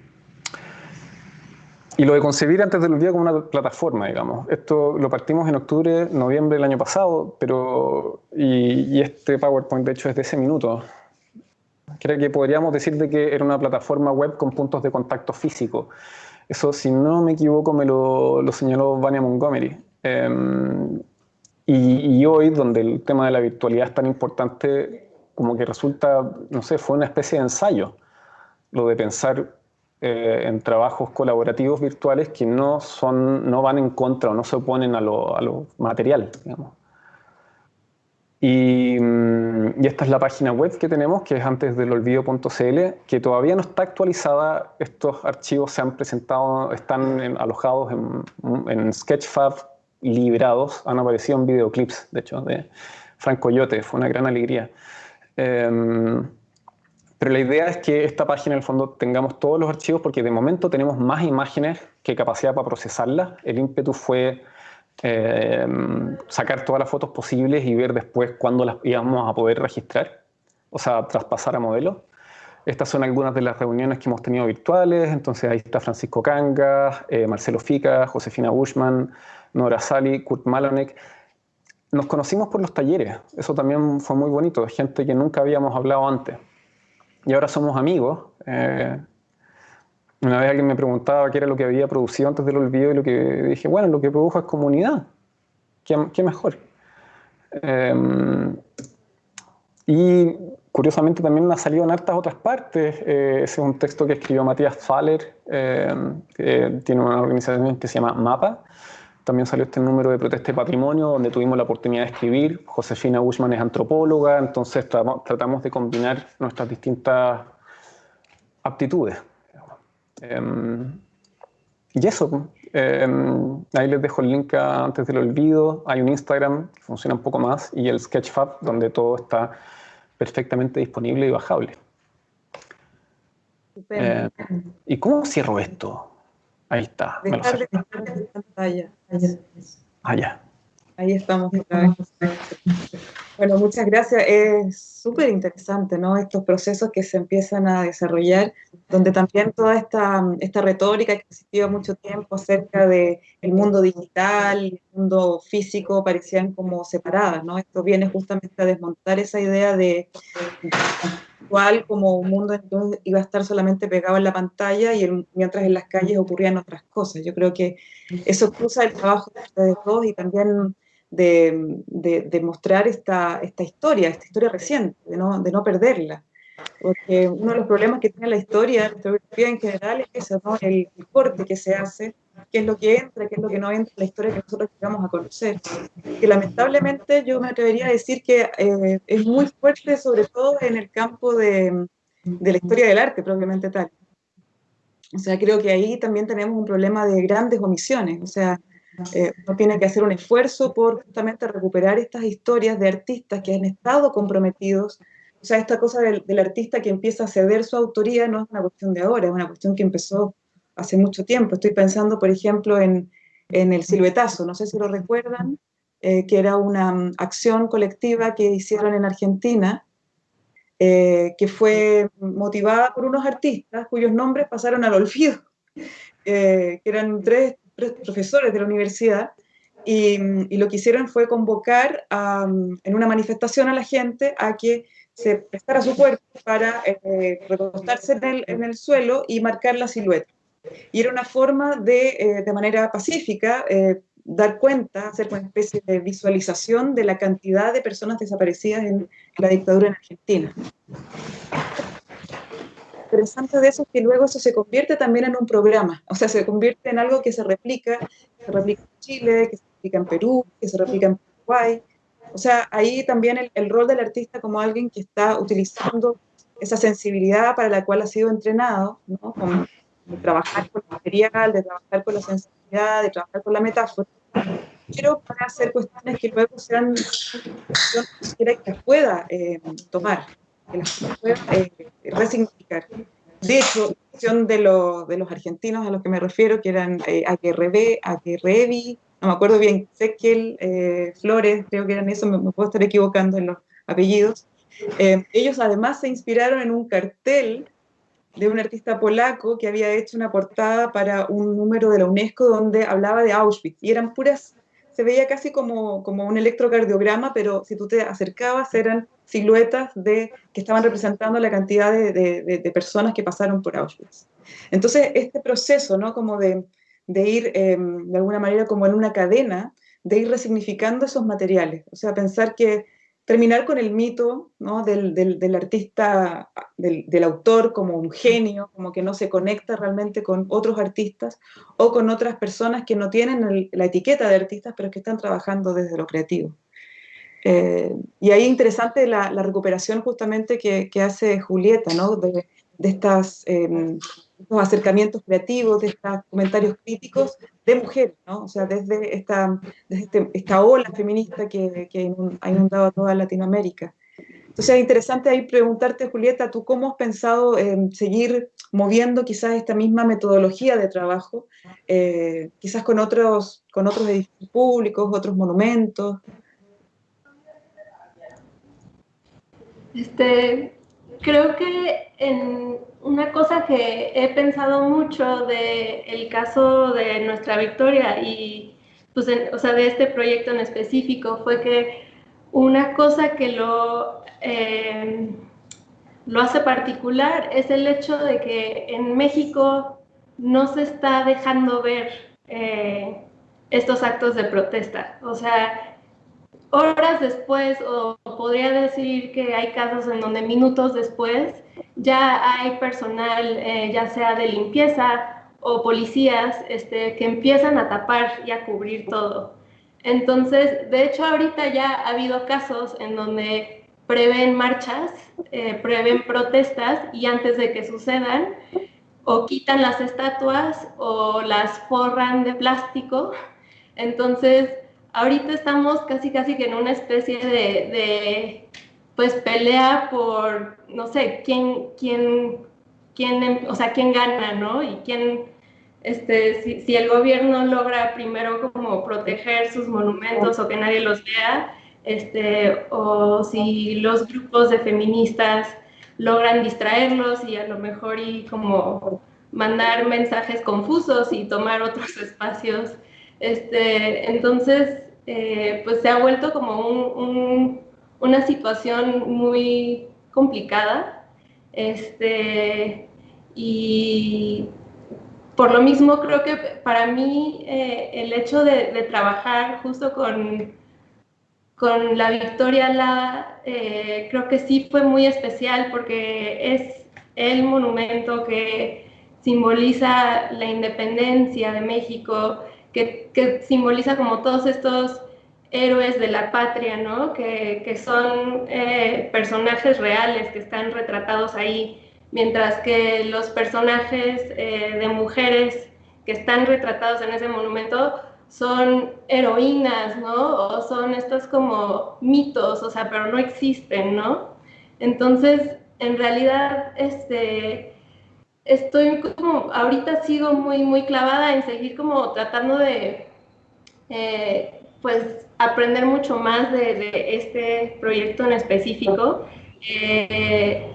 y lo de concebir antes del día como una plataforma, digamos. Esto lo partimos en octubre, noviembre del año pasado, pero... Y, este PowerPoint, de hecho, es de ese minuto. Creo que podríamos decir de que era una plataforma web con puntos de contacto físico. Eso, si no me equivoco, me lo, lo señaló Vania Montgomery. Eh, y, hoy, donde el tema de la virtualidad es tan importante, como que resulta, no sé, fue una especie de ensayo, lo de pensar eh, en trabajos colaborativos virtuales que no, son, no van en contra o no se oponen a lo, a lo material, digamos. Y, y, esta es la página web que tenemos, que es antes del olvido.cl, que todavía no está actualizada. Estos archivos se han presentado, están alojados en, en Sketchfab liberados, han aparecido en videoclips, de hecho, de Franco Coyote, fue una gran alegría. Em, pero la idea es que esta página, en el fondo, tengamos todos los archivos, porque de momento tenemos más imágenes que capacidad para procesarlas. El ímpetu fue em, sacar todas las fotos posibles y ver después cuándo las íbamos a poder registrar, o sea, traspasar a modelos. Estas son algunas de las reuniones que hemos tenido virtuales, entonces ahí está Francisco Cangas, eh, Marcelo Fica, Josefina Bushman, Nora Sally, Kurt Malonek. Nos conocimos por los talleres, eso también fue muy bonito, gente que nunca habíamos hablado antes. Y ahora somos amigos. Eh, una vez alguien me preguntaba qué era lo que había producido antes del olvido y lo que dije, bueno, lo que produjo es comunidad. ¿Qué, mejor? Eh, y curiosamente también ha salido en hartas otras partes. ese es un texto que escribió Matías Faller, que tiene una organización que se llama MAPA, también salió este número de Protesta y Patrimonio, donde tuvimos la oportunidad de escribir. Josefina Bushman es antropóloga, entonces tratamos de combinar nuestras distintas aptitudes. Em, y eso, em, ahí les dejo el link antes del olvido. Hay un Instagram que funciona un poco más y el Sketchfab, donde todo está perfectamente disponible y bajable. Em, ¿Y cómo cierro esto? Ahí está. Dejar de pantalla. Allá. Ahí estamos Bueno, muchas gracias. Es súper interesante, ¿no? Estos procesos que se empiezan a desarrollar, donde también toda esta, esta retórica que existió mucho tiempo acerca del el mundo digital, el mundo físico, parecían como separadas, ¿no? Esto viene justamente a desmontar esa idea de como un mundo iba a estar solamente pegado en la pantalla y mientras en las calles ocurrían otras cosas. Yo creo que eso cruza el trabajo de ustedes dos y también de, de, mostrar esta, esta historia, esta historia reciente, de no, de no perderla. Porque uno de los problemas que tiene la historia, la historiografía en general, es eso, ¿no? el, corte que se hace, qué es lo que entra, qué es lo que no entra en la historia que nosotros llegamos a conocer. Que lamentablemente yo me atrevería a decir que eh, es muy fuerte, sobre todo en el campo de, de la historia del arte propiamente tal. O sea, creo que ahí también tenemos un problema de grandes omisiones. O sea, eh, uno tiene que hacer un esfuerzo por justamente recuperar estas historias de artistas que han estado comprometidos o sea, esta cosa del, artista que empieza a ceder su autoría no es una cuestión de ahora, es una cuestión que empezó hace mucho tiempo. Estoy pensando, por ejemplo, en, el siluetazo, no sé si lo recuerdan, eh, que era una mm, acción colectiva que hicieron en Argentina, eh, que fue motivada por unos artistas cuyos nombres pasaron al olvido, eh, que eran tres, profesores de la universidad, y, y, lo que hicieron fue convocar mm, en una manifestación a la gente a que se prestara su cuerpo para eh, recostarse en el, en el, suelo y marcar la silueta. Y era una forma de, eh, de manera pacífica, eh, dar cuenta, hacer una especie de visualización de la cantidad de personas desaparecidas en la dictadura en Argentina. Interesante de eso es que luego eso se convierte también en un programa, o sea, se convierte en algo que se replica, que se replica en Chile, que se replica en Perú, que se replica en Paraguay, o sea, ahí también el, rol del artista como alguien que está utilizando esa sensibilidad para la cual ha sido entrenado, ¿no? de trabajar con el material, de trabajar con la sensibilidad, de trabajar con la metáfora, pero para hacer cuestiones que luego sean que pueda eh, tomar, eh, resignificar. De hecho, la cuestión de, de los argentinos a los que me refiero, que eran eh, Aguerrebe, no me acuerdo bien, Sequiel, eh, Flores, creo que eran eso, me, puedo estar equivocando en los apellidos. Eh, ellos además se inspiraron en un cartel de un artista polaco que había hecho una portada para un número de la UNESCO donde hablaba de Auschwitz. Y eran puras, se veía casi como, como un electrocardiograma, pero si tú te acercabas eran siluetas de, que estaban representando la cantidad de, de, personas que pasaron por Auschwitz. Entonces, este proceso, ¿no? Como de, de ir em, de alguna manera como en una cadena, de ir resignificando esos materiales. O sea, pensar que terminar con el mito del, artista, del, autor como un genio, como que no se conecta realmente con otros artistas o con otras personas que no tienen la etiqueta de artistas, pero que están trabajando desde lo creativo. Eh, y ahí interesante la, recuperación justamente que, hace Julieta, ¿no? de, estas... Eh, estos acercamientos creativos, de estos comentarios críticos de mujeres, ¿no? O sea, desde esta, este, esta ola feminista que, que, ha inundado a toda Latinoamérica. Entonces es interesante ahí preguntarte, Julieta, ¿tú cómo has pensado en seguir moviendo quizás esta misma metodología de trabajo, eh, quizás con otros, con otros edificios públicos, otros monumentos? Este, creo que en una cosa que he pensado mucho del el caso de nuestra victoria y pues o sea, de este proyecto en específico fue que una cosa que lo, eh, lo hace particular es el hecho de que en México no se está dejando ver eh, estos actos de protesta. O sea, horas después, o podría decir que hay casos en donde minutos después, ya hay personal, eh, ya sea de limpieza o policías, este, que empiezan a tapar y a cubrir todo. Entonces, de hecho, ahorita ya ha habido casos en donde prevén marchas, eh, prevén protestas y antes de que sucedan, o quitan las estatuas o las forran de plástico. Entonces, ahorita estamos casi casi que en una especie de, pues pelea por, no sé, quién, quién, quién, o sea, quién gana, ¿no? Y quién, este, si, si, el gobierno logra primero como proteger sus monumentos o que nadie los vea, este, o si los grupos de feministas logran distraerlos y a lo mejor y como mandar mensajes confusos y tomar otros espacios este, entonces, eh, pues se ha vuelto como una situación muy complicada. Este, y por lo mismo creo que para mí eh, el hecho de, trabajar justo con, con la Victoria La, eh, creo que sí fue muy especial porque es el monumento que simboliza la independencia de México, que, simboliza como todos estos héroes de la patria, ¿no? Que, son eh, personajes reales que están retratados ahí, mientras que los personajes eh, de mujeres que están retratados en ese monumento son heroínas, ¿no? O son estos como mitos, o sea, pero no existen, ¿no? Entonces, en realidad, este, estoy como, ahorita sigo muy, muy clavada en seguir como tratando de, eh, pues, aprender mucho más de, este proyecto en específico, eh,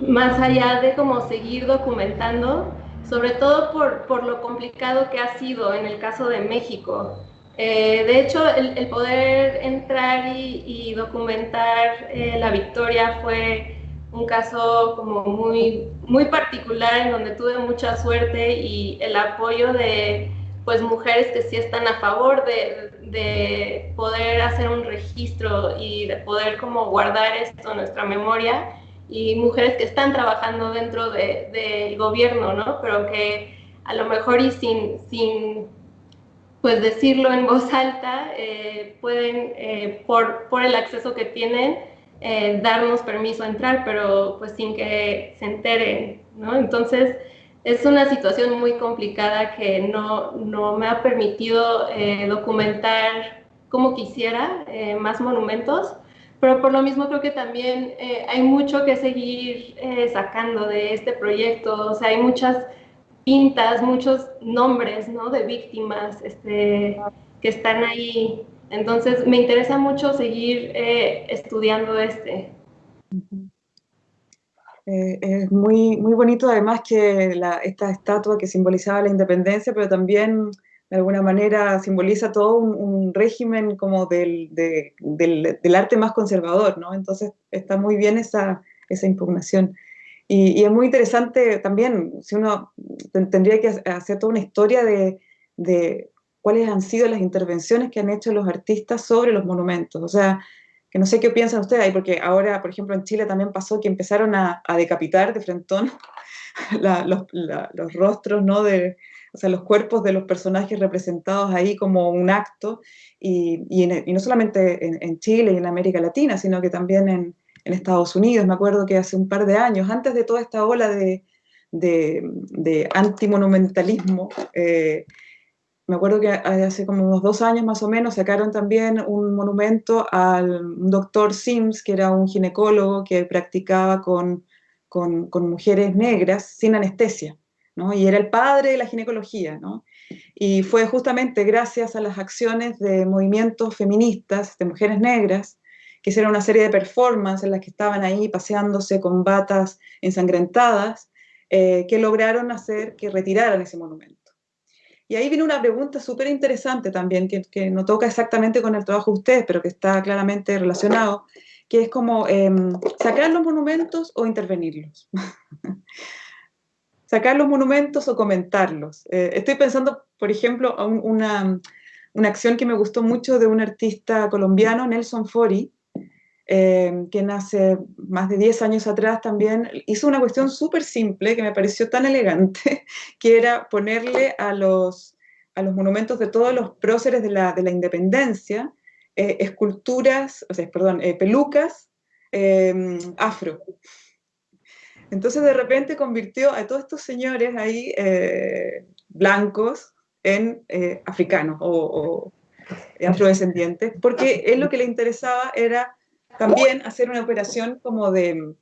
más allá de como seguir documentando, sobre todo por, por, lo complicado que ha sido en el caso de México. Eh, de hecho, el, poder entrar y, y documentar la victoria fue un caso como muy, muy particular en donde tuve mucha suerte y el apoyo de pues mujeres que sí están a favor de, de poder hacer un registro y de poder como guardar esto en nuestra memoria y mujeres que están trabajando dentro del de, gobierno, ¿no? Pero que a lo mejor y sin, sin pues decirlo en voz alta, eh, pueden, eh, por, por el acceso que tienen, eh, darnos permiso a entrar, pero pues sin que se enteren, ¿no? Entonces es una situación muy complicada que no, no me ha permitido eh, documentar como quisiera eh, más monumentos, pero por lo mismo creo que también hay mucho que seguir sacando de este proyecto, o sea, hay muchas pintas, muchos nombres, ¿no? De víctimas este, que están ahí entonces, me interesa mucho seguir eh, estudiando este. Eh, es muy, muy bonito además que esta estatua que simbolizaba la independencia, pero también de alguna manera simboliza todo un, régimen como del, del, arte más conservador, ¿no? Entonces está muy bien esa, esa impugnación. Y, es muy interesante también, si uno tendría que hacer toda una historia de, cuáles han sido las intervenciones que han hecho los artistas sobre los monumentos. O sea, que no sé qué piensan ustedes ahí, porque ahora, por ejemplo, en Chile también pasó que empezaron a, decapitar de frentón los, rostros, ¿no? De, o sea, los cuerpos de los personajes representados ahí como un acto, y, y, no solamente en, Chile y en América Latina, sino que también en, Estados Unidos. Me acuerdo que hace un par de años, antes de toda esta ola de, de, de antimonumentalismo, eh, me acuerdo que hace como unos dos años más o menos sacaron también un monumento al doctor Sims, que era un ginecólogo que practicaba con, con, mujeres negras sin anestesia, ¿no? y era el padre de la ginecología. ¿no? Y fue justamente gracias a las acciones de movimientos feministas, de mujeres negras, que hicieron una serie de performances en las que estaban ahí paseándose con batas ensangrentadas, eh, que lograron hacer que retiraran ese monumento. Y ahí viene una pregunta súper interesante también, que, no toca exactamente con el trabajo de ustedes, pero que está claramente relacionado, que es como em, sacar los monumentos o intervenirlos. sacar los monumentos o comentarlos. Eh, estoy pensando, por ejemplo, a una, una acción que me gustó mucho de un artista colombiano, Nelson Fori, eh, que nace más de 10 años atrás también, hizo una cuestión súper simple que me pareció tan elegante, que era ponerle a los, a los monumentos de todos los próceres de la, de la independencia eh, esculturas, o sea, perdón, eh, pelucas afro. Entonces de repente convirtió a todos estos señores ahí blancos en africanos o, o afrodescendientes, porque él lo que le interesaba era también hacer una operación como de,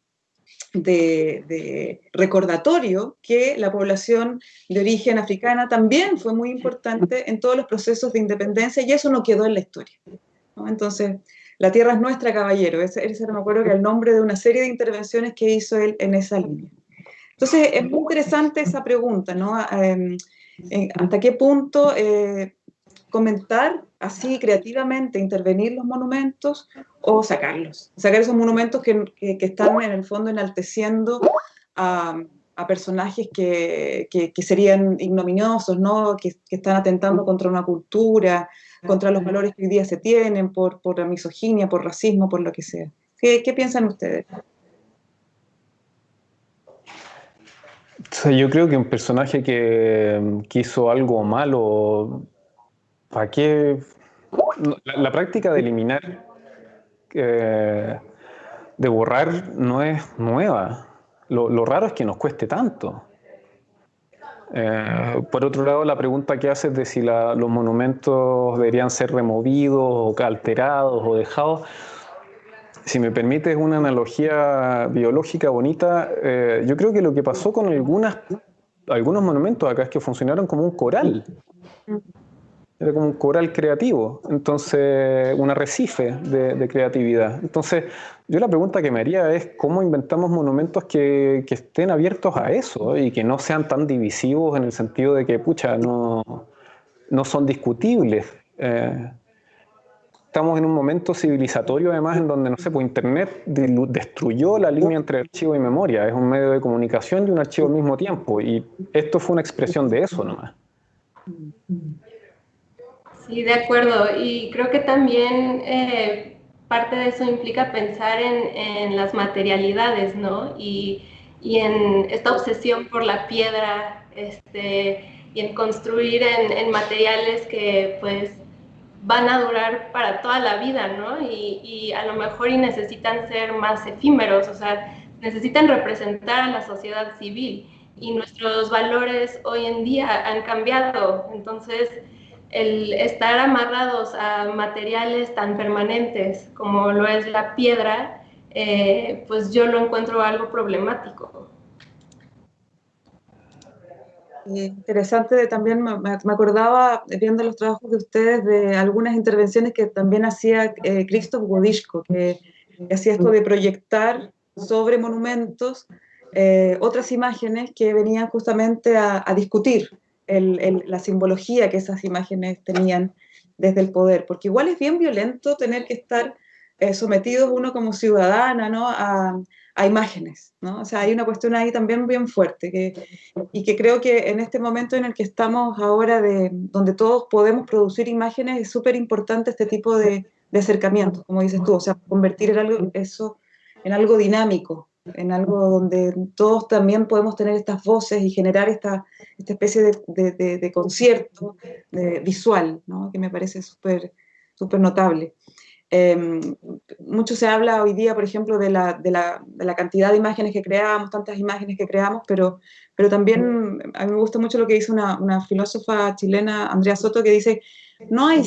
de, recordatorio que la población de origen africana también fue muy importante en todos los procesos de independencia y eso no quedó en la historia. Entonces, la tierra es nuestra, caballero. Ese, ese me acuerdo que el nombre de una serie de intervenciones que hizo él en esa línea. Entonces, es muy interesante esa pregunta, ¿no? Em, eh, ¿Hasta qué punto eh, comentar así creativamente, intervenir los monumentos o sacarlos. Sacar esos monumentos que, que, están en el fondo enalteciendo a, a personajes que, que, serían ignominiosos, ¿no? Que, están atentando contra una cultura, contra los valores que hoy día se tienen, por, por la misoginia, por racismo, por lo que sea. ¿Qué, piensan ustedes? yo creo que un personaje que, que hizo algo malo ¿Para qué? La, práctica de eliminar, de borrar, no es nueva. Lo, raro es que nos cueste tanto. Eh, por otro lado, la pregunta que haces de si los monumentos deberían ser removidos o alterados o dejados, si me permites una analogía biológica bonita, eh, yo creo que lo que pasó con algunas, algunos monumentos acá es que funcionaron como un coral. Era como un coral creativo, entonces un arrecife de, creatividad. Entonces, yo la pregunta que me haría es cómo inventamos monumentos que, que, estén abiertos a eso y que no sean tan divisivos en el sentido de que, pucha, no, no son discutibles. Eh, estamos en un momento civilizatorio además en donde, no sé, pues Internet destruyó la línea entre archivo y memoria. Es un medio de comunicación y un archivo al mismo tiempo. Y esto fue una expresión de eso nomás. Sí, de acuerdo. Y creo que también eh, parte de eso implica pensar en, las materialidades, ¿no? Y, en esta obsesión por la piedra este, y en construir en, materiales que pues van a durar para toda la vida, ¿no? Y, y, a lo mejor y necesitan ser más efímeros, o sea, necesitan representar a la sociedad civil y nuestros valores hoy en día han cambiado, entonces el estar amarrados a materiales tan permanentes como lo es la piedra, eh, pues yo lo encuentro algo problemático. Interesante, también me, acordaba, viendo los trabajos de ustedes, de algunas intervenciones que también hacía eh, Krzysztof Wodiszko, que, hacía esto de proyectar sobre monumentos eh, otras imágenes que venían justamente a discutir la simbología que esas imágenes tenían desde el poder, porque igual es bien violento tener que estar eh, sometidos uno como ciudadana a, imágenes, ¿no? O sea, hay una cuestión ahí también bien fuerte, que, y que creo que en este momento en el que estamos ahora, de, donde todos podemos producir imágenes, es súper importante este tipo de, de acercamientos, como dices tú, o sea, convertir eso en algo dinámico, en algo donde todos también podemos tener estas voces y generar esta, esta especie de, concierto visual, que me parece súper notable. Em, mucho se habla hoy día, por ejemplo, de la, de, la, cantidad de imágenes que creamos, tantas imágenes que creamos, pero, también a mí me gusta mucho lo que dice una, filósofa chilena, Andrea Soto, que dice no hay,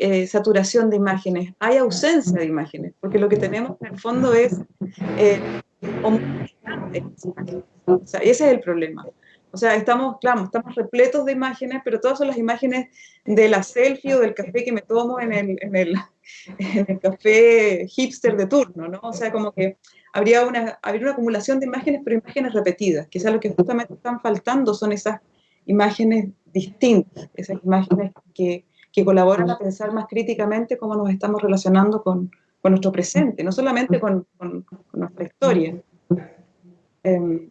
eh, saturación de imágenes, hay ausencia de imágenes, porque lo que tenemos en el fondo es eh, ese es el problema. O sea, estamos, claro, estamos repletos de imágenes, pero todas son las imágenes de la selfie o del café que me tomo en el, en el, en el café hipster de turno, ¿no? O sea, como que habría una, habría una acumulación de imágenes, pero imágenes repetidas. Quizás lo que justamente están faltando son esas imágenes distintas, esas imágenes que, que colaboran a pensar más críticamente cómo nos estamos relacionando con, con nuestro presente, no solamente con, nuestra historia. Em,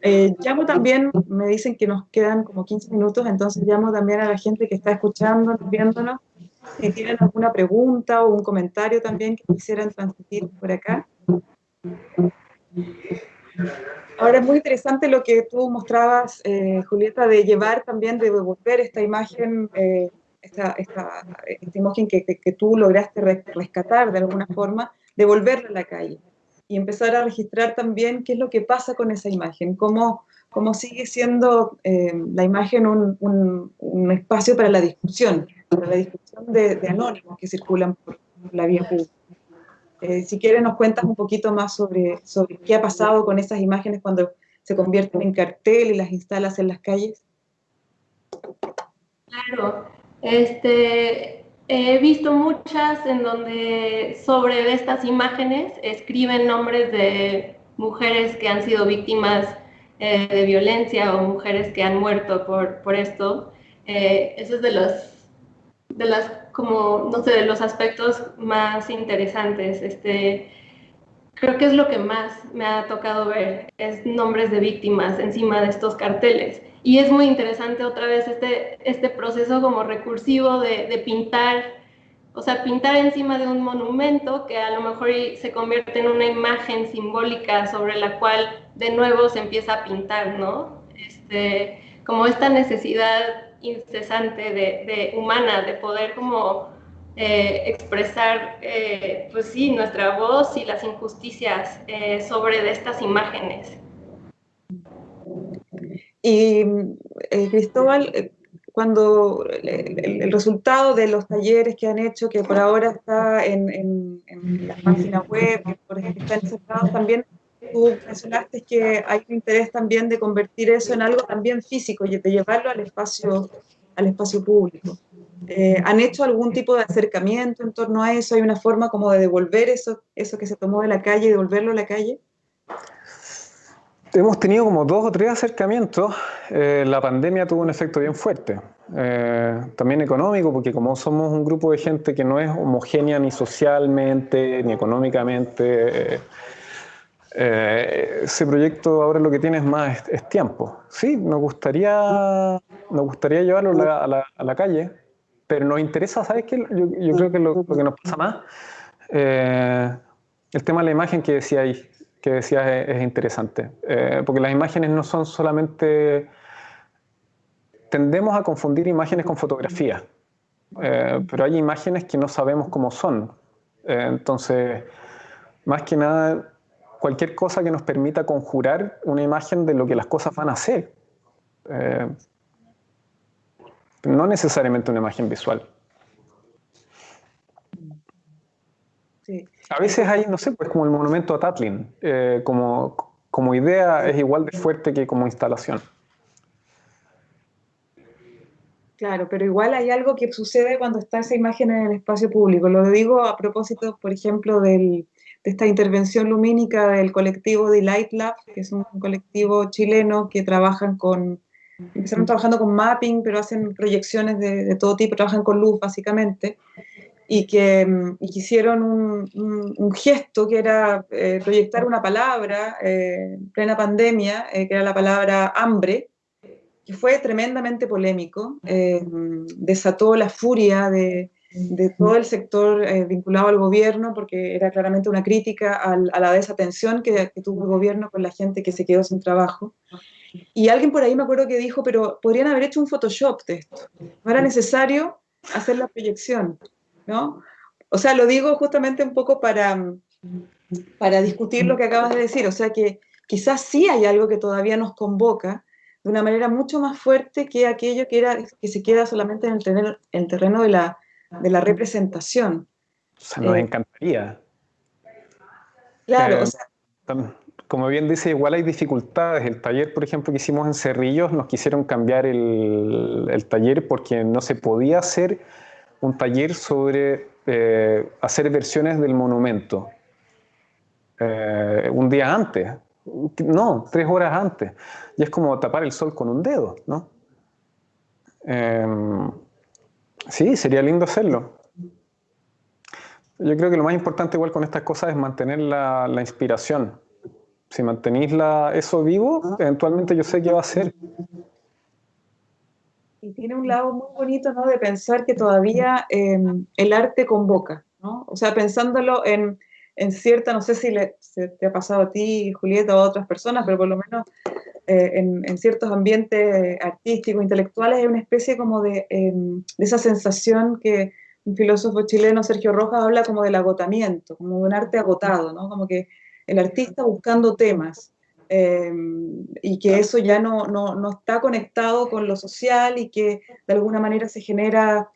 Eh, llamo también, me dicen que nos quedan como 15 minutos, entonces llamo también a la gente que está escuchando, viéndonos, si tienen alguna pregunta o un comentario también que quisieran transmitir por acá. Ahora es muy interesante lo que tú mostrabas, eh, Julieta, de llevar también, de devolver esta imagen, eh, esta, esta, imagen que, que, tú lograste rescatar de alguna forma, devolverla a la calle y empezar a registrar también qué es lo que pasa con esa imagen, cómo, cómo sigue siendo eh, la imagen un, un, espacio para la discusión, para la discusión de, anónimos que circulan por la vía pública. Eh, si quieres nos cuentas un poquito más sobre, sobre qué ha pasado con esas imágenes cuando se convierten en cartel y las instalas en las calles. Claro, este, He visto muchas en donde sobre estas imágenes escriben nombres de mujeres que han sido víctimas eh, de violencia o mujeres que han muerto por, por esto. Eh, eso es de los, de las, como, no sé, de los aspectos más interesantes. Este, creo que es lo que más me ha tocado ver, es nombres de víctimas encima de estos carteles. Y es muy interesante otra vez este, este proceso como recursivo de, pintar, o sea, pintar encima de un monumento que a lo mejor se convierte en una imagen simbólica sobre la cual de nuevo se empieza a pintar, ¿no? Este, como esta necesidad incesante de, humana de poder como eh, expresar, eh, pues sí, nuestra voz y las injusticias eh, sobre estas imágenes. Y eh, Cristóbal, eh, cuando el, resultado de los talleres que han hecho, que por ahora está en, en, la página web, que por ejemplo están encerrados también, tú mencionaste que hay un interés también de convertir eso en algo también físico y de llevarlo al espacio, al espacio público. Eh, ¿Han hecho algún tipo de acercamiento en torno a eso? ¿Hay una forma como de devolver eso, eso que se tomó de la calle y devolverlo a la calle? Hemos tenido como dos o tres acercamientos. Eh, la pandemia tuvo un efecto bien fuerte. Eh, también económico, porque como somos un grupo de gente que no es homogénea ni socialmente ni económicamente, eh, ese proyecto ahora lo que tiene es más es, tiempo. Sí, nos gustaría, nos gustaría llevarlo a la, a la, calle, pero nos interesa, ¿sabes qué? Yo, yo creo que lo, lo, que nos pasa más, el tema de la imagen que decía ahí que decías es, interesante, eh, porque las imágenes no son solamente... Tendemos a confundir imágenes con fotografías, eh, pero hay imágenes que no sabemos cómo son. Eh, entonces, más que nada, cualquier cosa que nos permita conjurar una imagen de lo que las cosas van a ser. no necesariamente una imagen visual. A veces hay, no sé, pues como el monumento a Tatlin, eh, como, como idea es igual de fuerte que como instalación. Claro, pero igual hay algo que sucede cuando está esa imagen en el espacio público. Lo digo a propósito, por ejemplo, de esta intervención lumínica del colectivo de Light Lab, que es un colectivo chileno que trabajan con, empezaron trabajando con mapping, pero hacen proyecciones de, de todo tipo, trabajan con luz básicamente y que mm, hicieron un, gesto que era eh, proyectar una palabra eh, en plena pandemia, eh, que era la palabra hambre, que fue tremendamente polémico, desató la furia de, todo el sector vinculado al gobierno, porque era claramente una crítica a la desatención que, que, tuvo el gobierno con la gente que se quedó sin trabajo. Y alguien por ahí me acuerdo que dijo, pero podrían haber hecho un Photoshop de esto, no era necesario hacer la proyección. ¿No? O sea, lo digo justamente un poco para, para discutir lo que acabas de decir, o sea que quizás sí hay algo que todavía nos convoca de una manera mucho más fuerte que aquello que, era, que se queda solamente en el terreno, el terreno de, la, de la representación. O sea, nos eh, encantaría. Claro, o sea, como bien dice, igual hay dificultades. El taller, por ejemplo, que hicimos en Cerrillos, nos quisieron cambiar el, el taller porque no se podía hacer un taller sobre eh, hacer versiones del monumento eh, un día antes, no, tres horas antes. Y es como tapar el sol con un dedo, ¿no? Em, sí, sería lindo hacerlo. Yo creo que lo más importante igual con estas cosas es mantener la, inspiración. Si mantenéis eso vivo, eventualmente yo sé qué va a ser. Y tiene un lado muy bonito, ¿no? De pensar que todavía em, el arte convoca, ¿no? O sea, pensándolo en, en cierta, no sé si le, te ha pasado a ti, Julieta, o a otras personas, pero por lo menos eh, en, en, ciertos ambientes artísticos, intelectuales, hay una especie como de, em, de esa sensación que un filósofo chileno, Sergio Rojas, habla como del agotamiento, como de un arte agotado, ¿no? Como que el artista buscando temas em, y que eso ya no, no, no, está conectado con lo social y que de alguna manera se genera,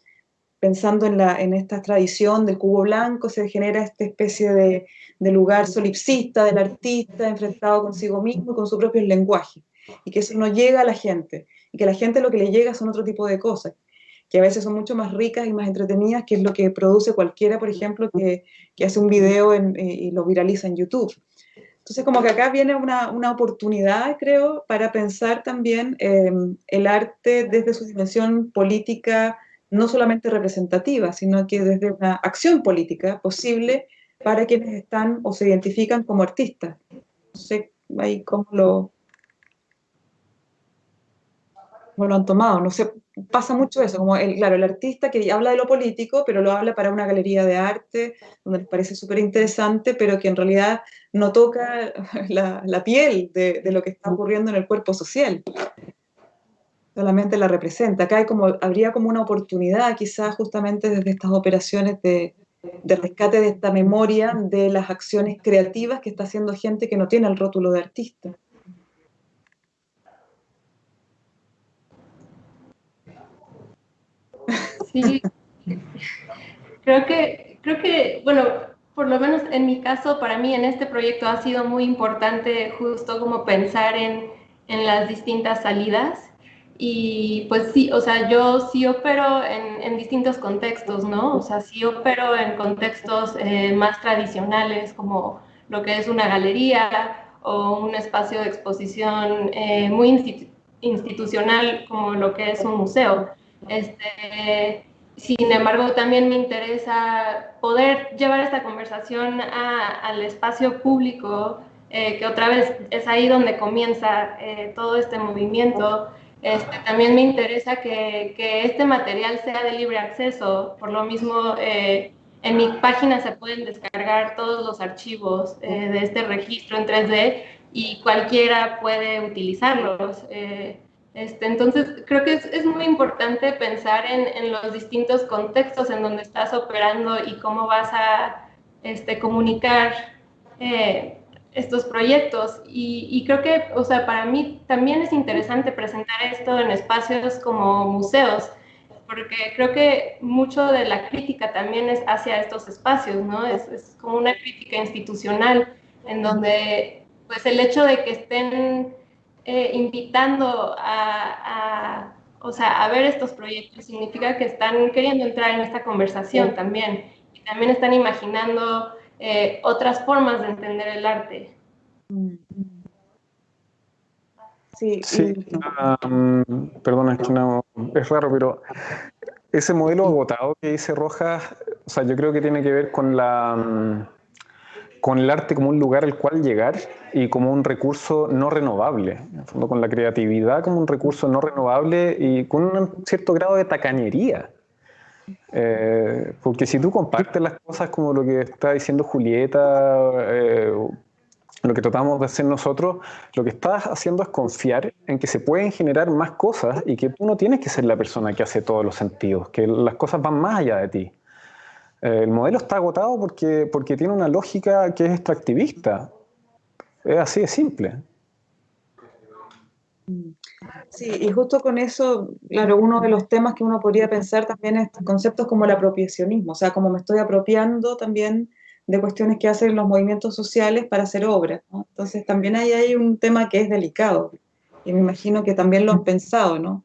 pensando en, la, en esta tradición del cubo blanco, se genera esta especie de, de lugar solipsista del artista enfrentado consigo mismo y con su propio lenguaje y que eso no llega a la gente y que a la gente lo que le llega son otro tipo de cosas que a veces son mucho más ricas y más entretenidas, que es lo que produce cualquiera, por ejemplo, que, que hace un video y lo viraliza en YouTube. Entonces, como que acá viene una, una oportunidad, creo, para pensar también eh, el arte desde su dimensión política, no solamente representativa, sino que desde una acción política posible para quienes están o se identifican como artistas. No sé ahí cómo lo, cómo lo han tomado, no sé, pasa mucho eso, como el, claro, el artista que habla de lo político, pero lo habla para una galería de arte, donde les parece súper interesante, pero que en realidad no toca la, la piel de, de, lo que está ocurriendo en el cuerpo social. Solamente la representa. Acá hay como, habría como una oportunidad, quizás justamente desde estas operaciones de, de rescate de esta memoria de las acciones creativas que está haciendo gente que no tiene el rótulo de artista. Sí, creo que, creo que, bueno, por lo menos en mi caso, para mí en este proyecto ha sido muy importante justo como pensar en, en las distintas salidas. Y pues sí, o sea, yo sí opero en, en distintos contextos, ¿no? O sea, sí opero en contextos eh, más tradicionales como lo que es una galería o un espacio de exposición eh, muy institucional como lo que es un museo. Este, sin embargo, también me interesa poder llevar esta conversación al espacio público, eh, que otra vez es ahí donde comienza eh, todo este movimiento. Este, también me interesa que, este material sea de libre acceso, por lo mismo eh, en mi página se pueden descargar todos los archivos de este registro en 3D y cualquiera puede utilizarlos. Este, entonces, creo que es, es muy importante pensar en, en, los distintos contextos en donde estás operando y cómo vas a este, comunicar eh, estos proyectos. Y, y, creo que, o sea, para mí también es interesante presentar esto en espacios como museos, porque creo que mucho de la crítica también es hacia estos espacios, ¿no? Es, es como una crítica institucional en donde, pues, el hecho de que estén eh, invitando a, a, o sea, a ver estos proyectos significa que están queriendo entrar en esta conversación también y también están imaginando eh, otras formas de entender el arte. Sí, sí um, perdona, es que no, es raro, pero ese modelo agotado que dice Rojas, o sea, yo creo que tiene que ver con la... Con el arte como un lugar al cual llegar y como un recurso no renovable, en fondo con la creatividad como un recurso no renovable y con un cierto grado de tacañería. Eh, porque si tú compartes las cosas como lo que está diciendo Julieta, eh, lo que tratamos de hacer nosotros, lo que estás haciendo es confiar en que se pueden generar más cosas y que tú no tienes que ser la persona que hace todos los sentidos, que las cosas van más allá de ti. Eh, el modelo está agotado porque, porque tiene una lógica que es extractivista. Es así de simple. Sí, y justo con eso, claro, uno de los temas que uno podría pensar también es conceptos como el apropiacionismo, o sea, como me estoy apropiando también de cuestiones que hacen los movimientos sociales para hacer obras. Entonces también ahí hay un tema que es delicado, y me imagino que también lo han pensado, ¿no?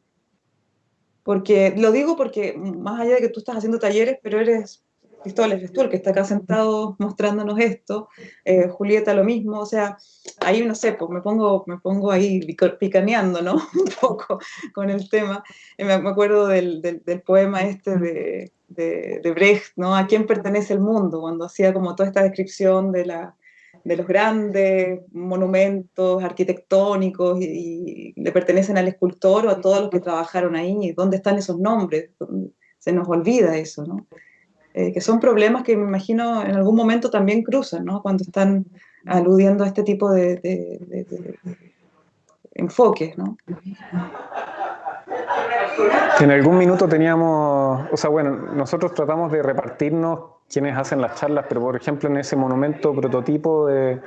Porque, lo digo porque más allá de que tú estás haciendo talleres, pero eres Cristóbal eres tú el que está acá sentado mostrándonos esto, eh, Julieta lo mismo, o sea, ahí no sé, pues me pongo, me pongo ahí picaneando, ¿no? Un poco con el tema. Eh, me, acuerdo del, del, del, poema este de, de, de, Brecht, ¿no? ¿A quién pertenece el mundo? Cuando hacía como toda esta descripción de la, de los grandes monumentos arquitectónicos y, le pertenecen al escultor o a todos los que trabajaron ahí, dónde están esos nombres, se nos olvida eso, ¿no? Eh, que son problemas que me imagino en algún momento también cruzan, ¿no? Cuando están aludiendo a este tipo de, de enfoques, ¿no? En algún minuto teníamos, o sea, bueno, nosotros tratamos de repartirnos quienes hacen las charlas, pero por ejemplo en ese monumento prototipo de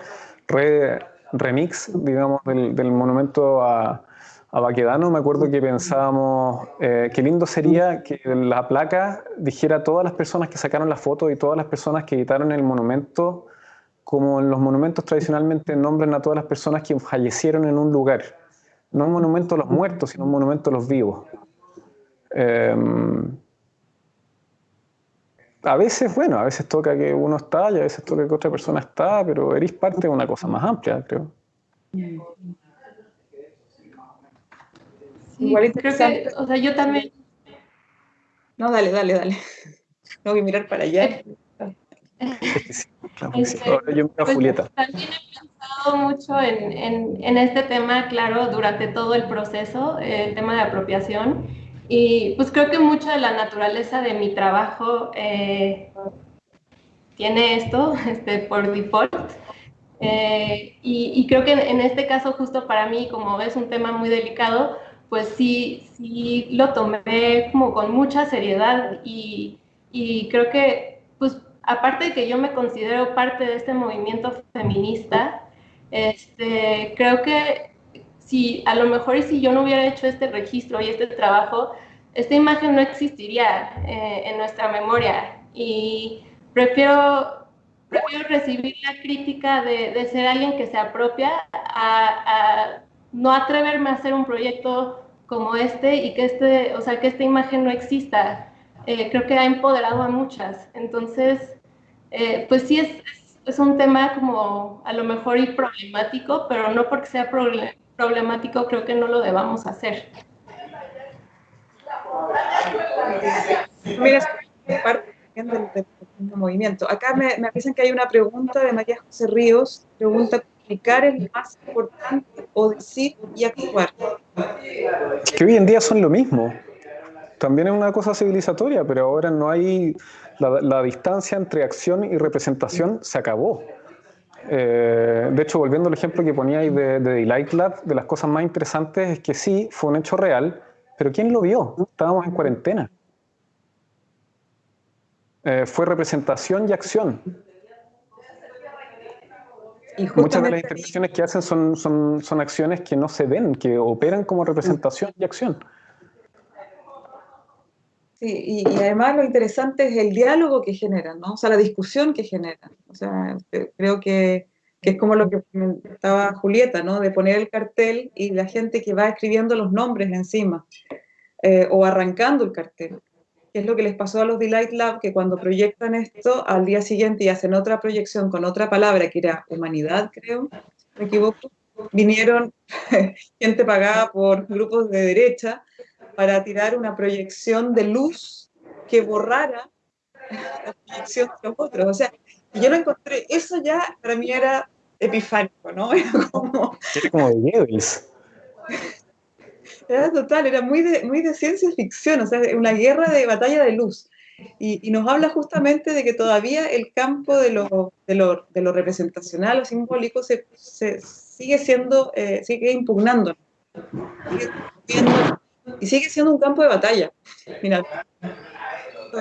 remix, digamos, del, monumento a, a, Baquedano, me acuerdo que pensábamos eh, qué lindo sería que la placa dijera todas las personas que sacaron la foto y todas las personas que editaron el monumento, como en los monumentos tradicionalmente nombran a todas las personas que fallecieron en un lugar. No un monumento a los muertos, sino un monumento a los vivos. Em, a veces, bueno, a veces toca que uno está y a veces toca que otra persona está, pero eres parte de una cosa más amplia, creo. Sí, creo que, o sea, yo también... No, dale, dale, dale. Tengo que mirar para allá. Eh, este, Ahora yo miro a pues, Julieta. También he pensado mucho en, en, en, este tema, claro, durante todo el proceso, el tema de apropiación. Y pues creo que mucha de la naturaleza de mi trabajo eh, tiene esto este, por default. Eh, y, creo que en, este caso, justo para mí, como es un tema muy delicado, pues sí, sí lo tomé como con mucha seriedad y, creo que, pues aparte de que yo me considero parte de este movimiento feminista, este, creo que si a lo mejor y si yo no hubiera hecho este registro y este trabajo, esta imagen no existiría eh, en nuestra memoria. Y prefiero, recibir la crítica de, de ser alguien que se apropia a, no atreverme a hacer un proyecto como este y que, este, o sea, que esta imagen no exista. Eh, creo que ha empoderado a muchas. Entonces, eh, pues sí es, es, un tema como a lo mejor y problemático, pero no porque sea problemático creo que no lo debamos hacer. Mira, parte del, movimiento. Acá me, me avisan que hay una pregunta de María José Ríos. Pregunta, ¿comunicar es lo más importante o decir y actuar? Que hoy en día son lo mismo. También es una cosa civilizatoria, pero ahora no hay... La, la distancia entre acción y representación se acabó. Eh, de hecho, volviendo al ejemplo que poníais de, de Delight Lab, de las cosas más interesantes es que sí, fue un hecho real, pero ¿quién lo vio? Estábamos en cuarentena. Eh, fue representación y acción. Muchas de las intervenciones que hacen son, son, son acciones que no se ven, que operan como representación y acción. Sí, y, además lo interesante es el diálogo que generan, ¿no? O sea, la discusión que generan. O sea, creo que, que, es como lo que comentaba Julieta, ¿no? De poner el cartel y la gente que va escribiendo los nombres encima, eh, o arrancando el cartel. Es lo que les pasó a los Delight Lab, que cuando proyectan esto, al día siguiente y hacen otra proyección con otra palabra, que era humanidad, creo, me equivoco, vinieron gente pagada por grupos de derecha para tirar una proyección de luz que borrara la proyección de los otros. O sea, yo lo encontré, eso ya para mí era epifánico, ¿no? Era como... Era como de Era total, era muy de, muy de ciencia ficción, o sea, una guerra de batalla de luz. Y, nos habla justamente de que todavía el campo de lo, de lo, de lo representacional o simbólico se, se sigue siendo, eh, sigue impugnando. Y sigue siendo un campo de batalla. Mira,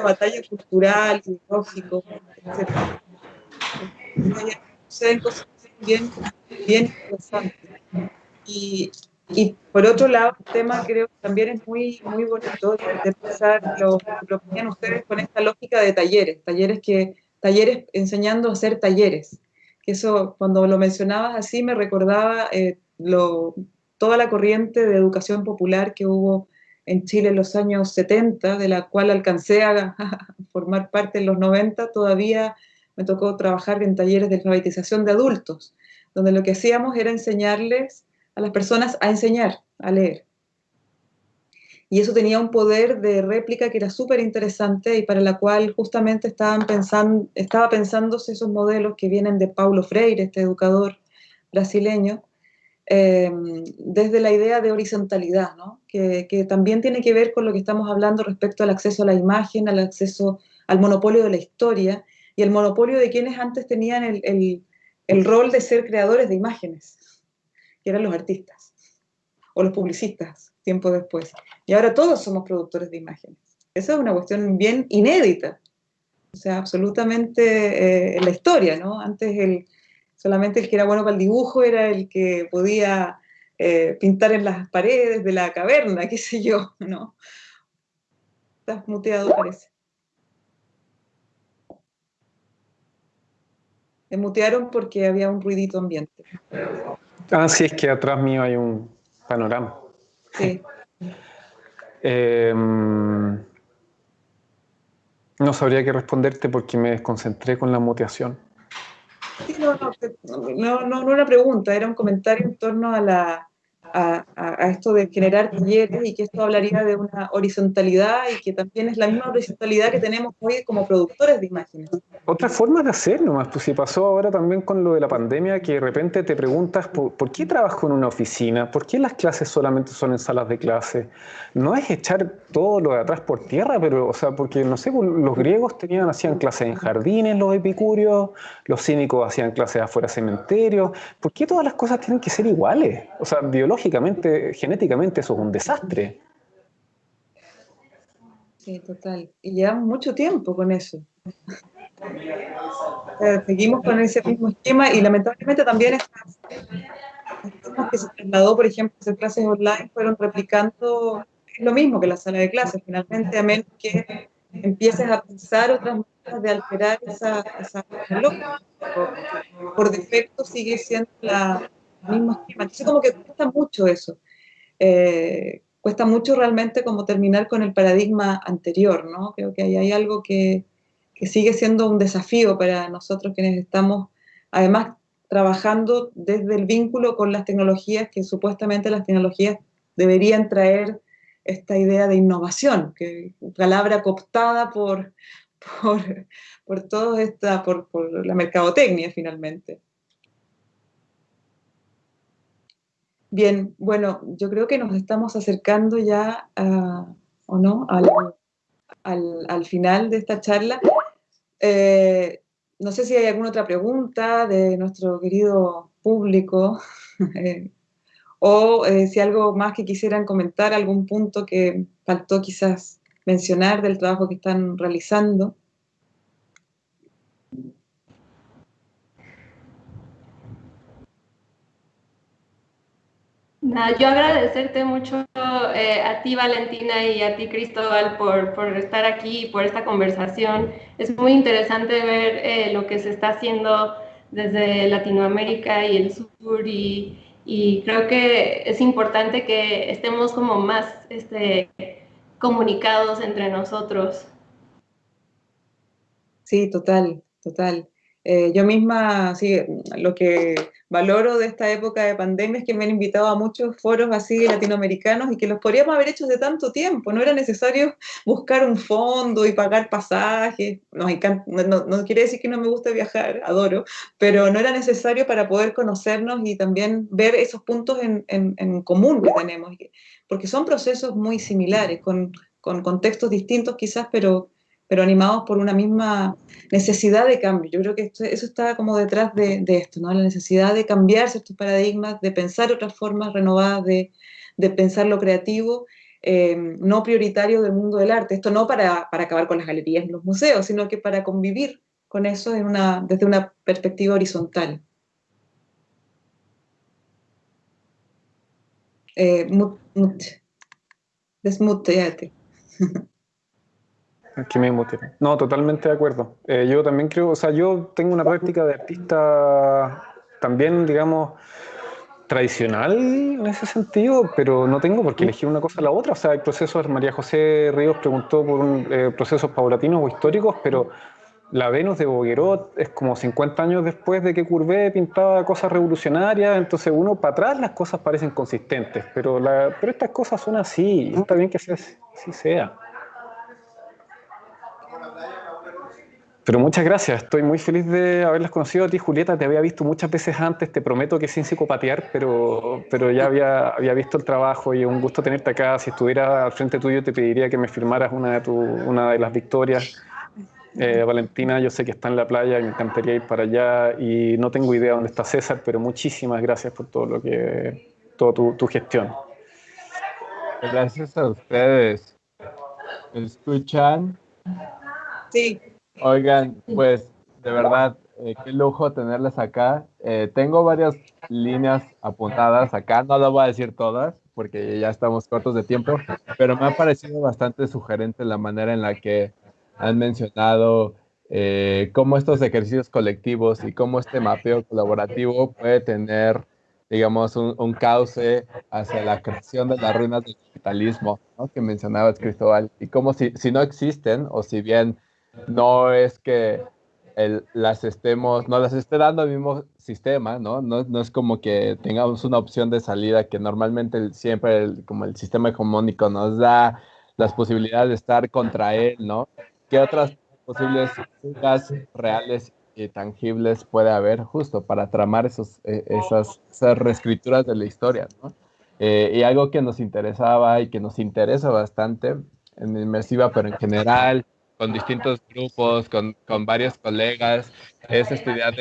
batalla cultural, ideológico, etc. Suceden cosas bien, bien interesantes. Y, y, por otro lado, el tema creo que también es muy, muy bonito de pensar lo, lo que ustedes con esta lógica de talleres, talleres que, talleres enseñando a hacer talleres. Que eso, cuando lo mencionabas así, me recordaba eh, lo, toda la corriente de educación popular que hubo en Chile en los años 70, de la cual alcancé a, formar parte en los 90, todavía me tocó trabajar en talleres de alfabetización de adultos, donde lo que hacíamos era enseñarles a las personas a enseñar, a leer. y eso tenía un poder de réplica que era súper interesante y para la cual justamente estaban pensando, estaba pensándose esos modelos que vienen de Paulo Freire, este educador brasileño, eh, desde la idea de horizontalidad, que, que, también tiene que ver con lo que estamos hablando respecto al acceso a la imagen, al acceso al monopolio de la historia y el monopolio de quienes antes tenían el, el, el rol de ser creadores de imágenes, que eran los artistas o los publicistas tiempo después. Y ahora todos somos productores de imágenes. Esa es una cuestión bien inédita, o sea, absolutamente eh, en la historia, ¿no? Antes el, solamente el que era bueno para el dibujo era el que podía eh, pintar en las paredes de la caverna, qué sé yo, ¿no? Estás muteado, parece. Me mutearon porque había un ruidito ambiente. Ah, sí, es que atrás mío hay un panorama. Sí. Eh, no sabría qué responderte porque me desconcentré con la muteación. Sí, no, no, no, no, no una pregunta, era un comentario en torno a la, a, esto de generar talleres y que esto hablaría de una horizontalidad y que también es la misma horizontalidad que tenemos hoy como productores de imágenes. Otra forma de hacer nomás, pues si pasó ahora también con lo de la pandemia, que de repente te preguntas, ¿por, ¿por qué trabajo en una oficina? ¿Por qué las clases solamente son en salas de clase? No es echar todo lo de atrás por tierra, pero, o sea, porque, no sé, pues, los griegos tenían, hacían clases en jardines, los epicúreos, los cínicos hacían clases afuera de cementerios. ¿Por qué todas las cosas tienen que ser iguales? O sea, biológicamente lógicamente, genéticamente eso es un desastre. Sí, total. Y llevamos mucho tiempo con eso. seguimos con ese mismo esquema y lamentablemente también estas que se trasladó, por ejemplo, hacer clases online fueron replicando lo mismo que la sala de clases, finalmente, a menos que empieces a pensar otras maneras de alterar esa, esa por defecto sigue siendo la, mismo esquema. Entonces como que cuesta mucho eso. Eh, cuesta mucho realmente como terminar con el paradigma anterior, ¿no? Creo que hay, hay algo que, que, sigue siendo un desafío para nosotros quienes estamos, además, trabajando desde el vínculo con las tecnologías, que supuestamente las tecnologías deberían traer esta idea de innovación, que palabra cooptada por, por, por todo esta, por, por la mercadotecnia finalmente. Bien, bueno, yo creo que nos estamos acercando ya, ¿o no?, al, final de esta charla. Eh, no sé si hay alguna otra pregunta de nuestro querido público eh, o eh, si algo más que quisieran comentar, algún punto que faltó quizás mencionar del trabajo que están realizando. Yo agradecerte mucho eh, a ti, Valentina, y a ti, Cristóbal, por, por, estar aquí y por esta conversación. Es muy interesante ver eh, lo que se está haciendo desde Latinoamérica y el sur y, y, creo que es importante que estemos como más este, comunicados entre nosotros. Sí, total, total. Eh, yo misma, sí, lo que valoro de esta época de pandemia es que me han invitado a muchos foros así latinoamericanos y que los podríamos haber hecho de tanto tiempo. No era necesario buscar un fondo y pagar pasajes. No, no, quiere decir que no me guste viajar, adoro, pero no era necesario para poder conocernos y también ver esos puntos en, en, común que tenemos. Porque son procesos muy similares, con, con contextos distintos quizás, pero pero animados por una misma necesidad de cambio. Yo creo que esto, eso está como detrás de, esto, ¿no? La necesidad de cambiar ciertos paradigmas, de pensar otras formas renovadas de, de pensar lo creativo, eh, no prioritario del mundo del arte. Esto no para, para, acabar con las galerías y los museos, sino que para convivir con eso desde una perspectiva horizontal. Eh, mut, mut. Que me No, totalmente de acuerdo. Eh, yo también creo, o sea, yo tengo una práctica de artista también, digamos, tradicional en ese sentido, pero no tengo por qué elegir una cosa a la otra. O sea, hay procesos, María José Ríos preguntó por un, eh, procesos paulatinos o históricos, pero la Venus de Boguerot es como 50 años después de que Courbet pintaba cosas revolucionarias, entonces uno para atrás las cosas parecen consistentes, pero, la, pero estas cosas son así, está bien que sea, así sea. Pero muchas gracias, estoy muy feliz de haberlas conocido a ti, Julieta. Te había visto muchas veces antes, te prometo que sin psicopatear, pero, pero ya había, había visto el trabajo y un gusto tenerte acá. Si estuviera al frente tuyo, te pediría que me firmaras una de, tu, una de las victorias. Eh, Valentina, yo sé que está en la playa, me encantaría ir para allá y no tengo idea dónde está César, pero muchísimas gracias por todo lo que, toda tu, tu gestión. Gracias a ustedes. ¿Me escuchan? Sí. Oigan, pues de verdad, eh, qué lujo tenerles acá. Eh, tengo varias líneas apuntadas acá, no lo voy a decir todas porque ya estamos cortos de tiempo, pero me ha parecido bastante sugerente la manera en la que han mencionado eh, cómo estos ejercicios colectivos y cómo este mapeo colaborativo puede tener, digamos, un, cauce hacia la creación de las ruinas del capitalismo, ¿no? que mencionabas, Cristóbal, y cómo si, si no existen, o si bien no es que las estemos, no las esté dando el mismo sistema, ¿no? ¿no? es como que tengamos una opción de salida que normalmente siempre como el sistema hegemónico nos da las posibilidades de estar contra él, ¿no? ¿Qué otras posibles fugas reales y tangibles puede haber justo para tramar esos, e, esas, reescrituras de la historia, ¿no? Eh, y algo que nos interesaba y que nos interesa bastante en Inmersiva, pero en general, con distintos grupos, con, con varios colegas, es estudiar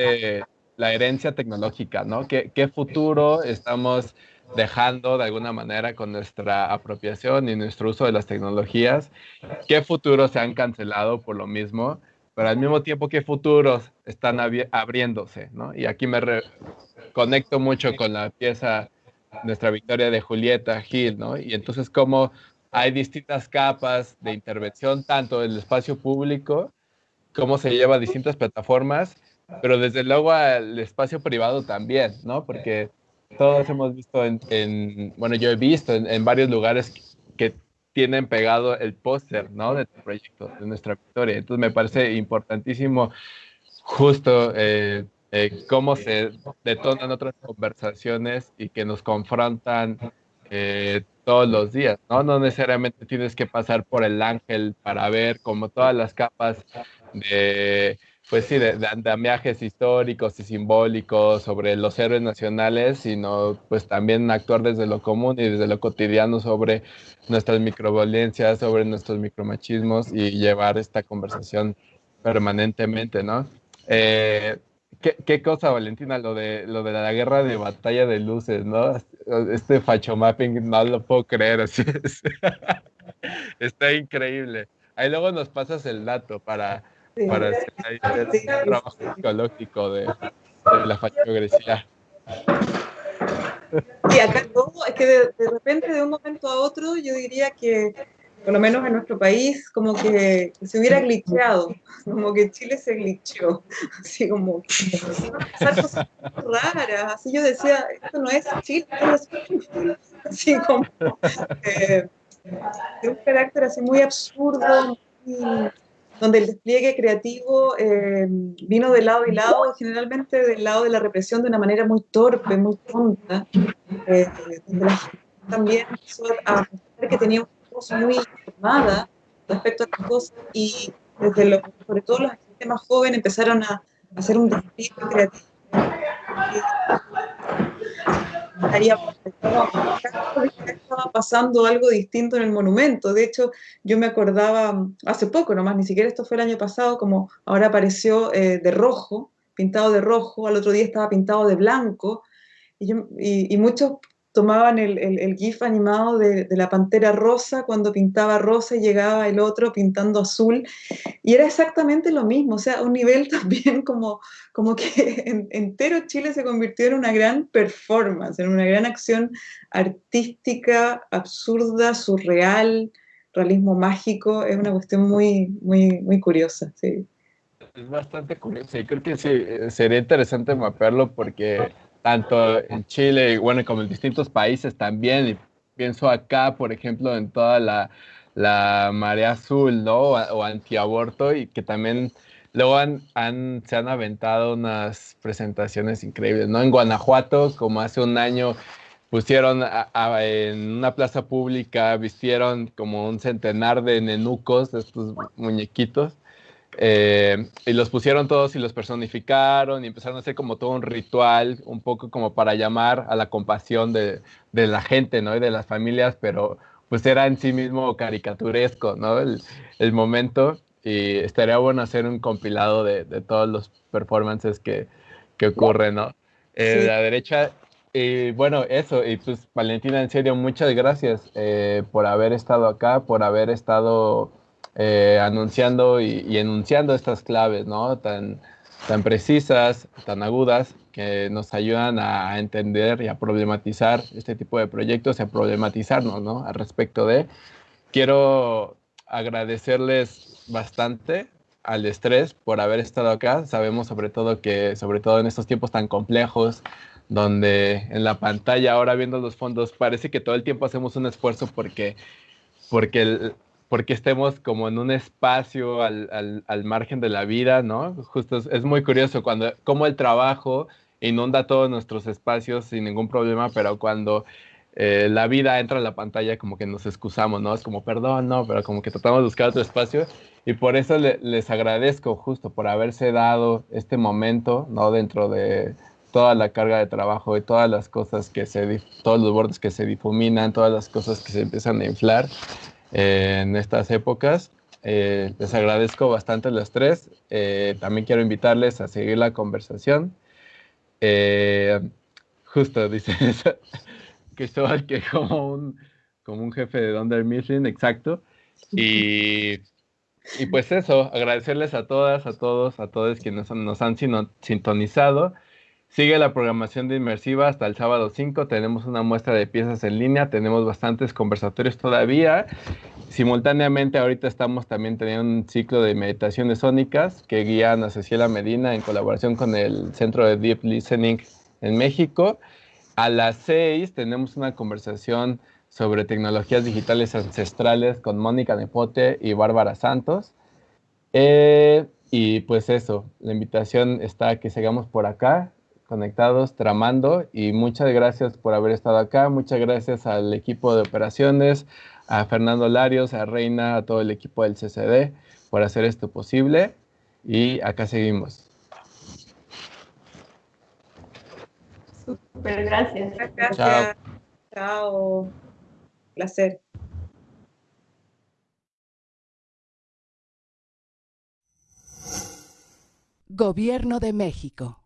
la herencia tecnológica, ¿no? ¿Qué, ¿Qué, futuro estamos dejando de alguna manera con nuestra apropiación y nuestro uso de las tecnologías? ¿Qué futuros se han cancelado por lo mismo? Pero al mismo tiempo, ¿qué futuros están abriéndose, ¿no? Y aquí me conecto mucho con la pieza, nuestra victoria de Julieta Gil, ¿no? Y entonces, ¿cómo hay distintas capas de intervención, tanto en el espacio público, cómo se lleva a distintas plataformas, pero desde luego al espacio privado también, ¿no? Porque todos hemos visto en, bueno, yo he visto en, varios lugares que tienen pegado el póster, ¿no? De tu proyecto, de nuestra victoria. Entonces me parece importantísimo justo eh, eh, cómo se detonan otras conversaciones y que nos confrontan eh, todos los días, ¿no? No necesariamente tienes que pasar por el ángel para ver como todas las capas de, pues sí, de, andamiajes históricos y simbólicos sobre los héroes nacionales, sino pues también actuar desde lo común y desde lo cotidiano sobre nuestras microviolencias, sobre nuestros micromachismos y llevar esta conversación permanentemente, ¿no? Eh, ¿Qué, cosa, Valentina? Lo de, lo de la guerra de batalla de luces, ¿no? Este facho mapping no lo puedo creer, así es. Está increíble. Ahí luego nos pasas el dato para, para hacer el trabajo psicológico de, la fachografía. Y acá todo, es que de, repente, de un momento a otro, yo diría que por lo menos en nuestro país, como que se hubiera glitcheado, como que Chile se glitcheó, así como pasar cosas raras, así yo decía, esto no es Chile, esto es así como eh, de un carácter así muy absurdo, donde el despliegue creativo eh, vino de lado y lado, generalmente del lado de la represión de una manera muy torpe, muy tonta, eh, donde la gente también a que tenía un muy informada respecto a las cosas y desde lo, sobre todo los gente más jóvenes empezaron a, hacer un despliegue creativo. estaba pasando algo distinto en el monumento. De hecho, yo me acordaba hace poco nomás, ni siquiera esto fue el año pasado, como ahora apareció eh, de rojo, pintado de rojo, al otro día estaba pintado de blanco, y, y muchos tomaban el, el, GIF animado de, la pantera rosa cuando pintaba rosa y llegaba el otro pintando azul. Y era exactamente lo mismo, o sea, un nivel también como, como que entero Chile se convirtió en una gran performance, en una gran acción artística, absurda, surreal, realismo mágico. Es una cuestión muy, muy, muy curiosa, sí. Es bastante curioso y creo que sí, eh, sería interesante mapearlo porque tanto en Chile, y bueno, como en distintos países también. Y pienso acá, por ejemplo, en toda la, la marea azul, ¿no? O, antiaborto, y que también luego han, se han aventado unas presentaciones increíbles, ¿no? En Guanajuato, como hace un año, pusieron en una plaza pública, vistieron como un centenar de nenucos, estos muñequitos, eh, y los pusieron todos y los personificaron y empezaron a hacer como todo un ritual, un poco como para llamar a la compasión de, de la gente, ¿no? Y de las familias, pero pues era en sí mismo caricaturesco, ¿no? El, el momento y estaría bueno hacer un compilado de, de todos los performances que, que ocurren, ¿no? Eh, La derecha, y bueno, eso, y pues Valentina, en serio, muchas gracias eh, por haber estado acá, por haber estado eh, anunciando y, y, enunciando estas claves, ¿no? Tan, tan precisas, tan agudas, que nos ayudan a entender y a problematizar este tipo de proyectos y a problematizarnos, ¿no? Al respecto de. Quiero agradecerles bastante al estrés por haber estado acá. Sabemos sobre todo que, sobre todo en estos tiempos tan complejos, donde en la pantalla ahora viendo los fondos parece que todo el tiempo hacemos un esfuerzo porque, porque, porque estemos como en un espacio al, al, al margen de la vida, ¿no? Justo es, es, muy curioso cuando, cómo el trabajo inunda todos nuestros espacios sin ningún problema, pero cuando eh, la vida entra a la pantalla como que nos excusamos, ¿no? Es como, perdón, no, pero como que tratamos de buscar otro espacio y por eso le, les agradezco justo por haberse dado este momento, ¿no? Dentro de toda la carga de trabajo y todas las cosas que se, todos los bordes que se difuminan, todas las cosas que se empiezan a inflar en estas épocas. Eh, les agradezco bastante los tres. Eh, también quiero invitarles a seguir la conversación. Eh, justo, dice Cristóbal que como un, como un jefe de Dunder exacto. Y, y, pues eso, agradecerles a todas, a todos, a todos quienes nos han sintonizado. Sigue la programación de Inmersiva hasta el sábado 5. Tenemos una muestra de piezas en línea, tenemos bastantes conversatorios todavía. Simultáneamente, ahorita estamos también teniendo un ciclo de meditaciones sónicas que guían a Cecilia Medina en colaboración con el Centro de Deep Listening en México. A las 6 tenemos una conversación sobre tecnologías digitales ancestrales con Mónica Nepote y Bárbara Santos. Eh, y pues eso, la invitación está a que sigamos por acá, conectados, tramando. Y muchas gracias por haber estado acá. Muchas gracias al equipo de operaciones, a Fernando Larios, a Reina, a todo el equipo del CCD por hacer esto posible. Y acá seguimos. Super, gracias. Gracias. Chao. Chao. Placer. Gobierno de México.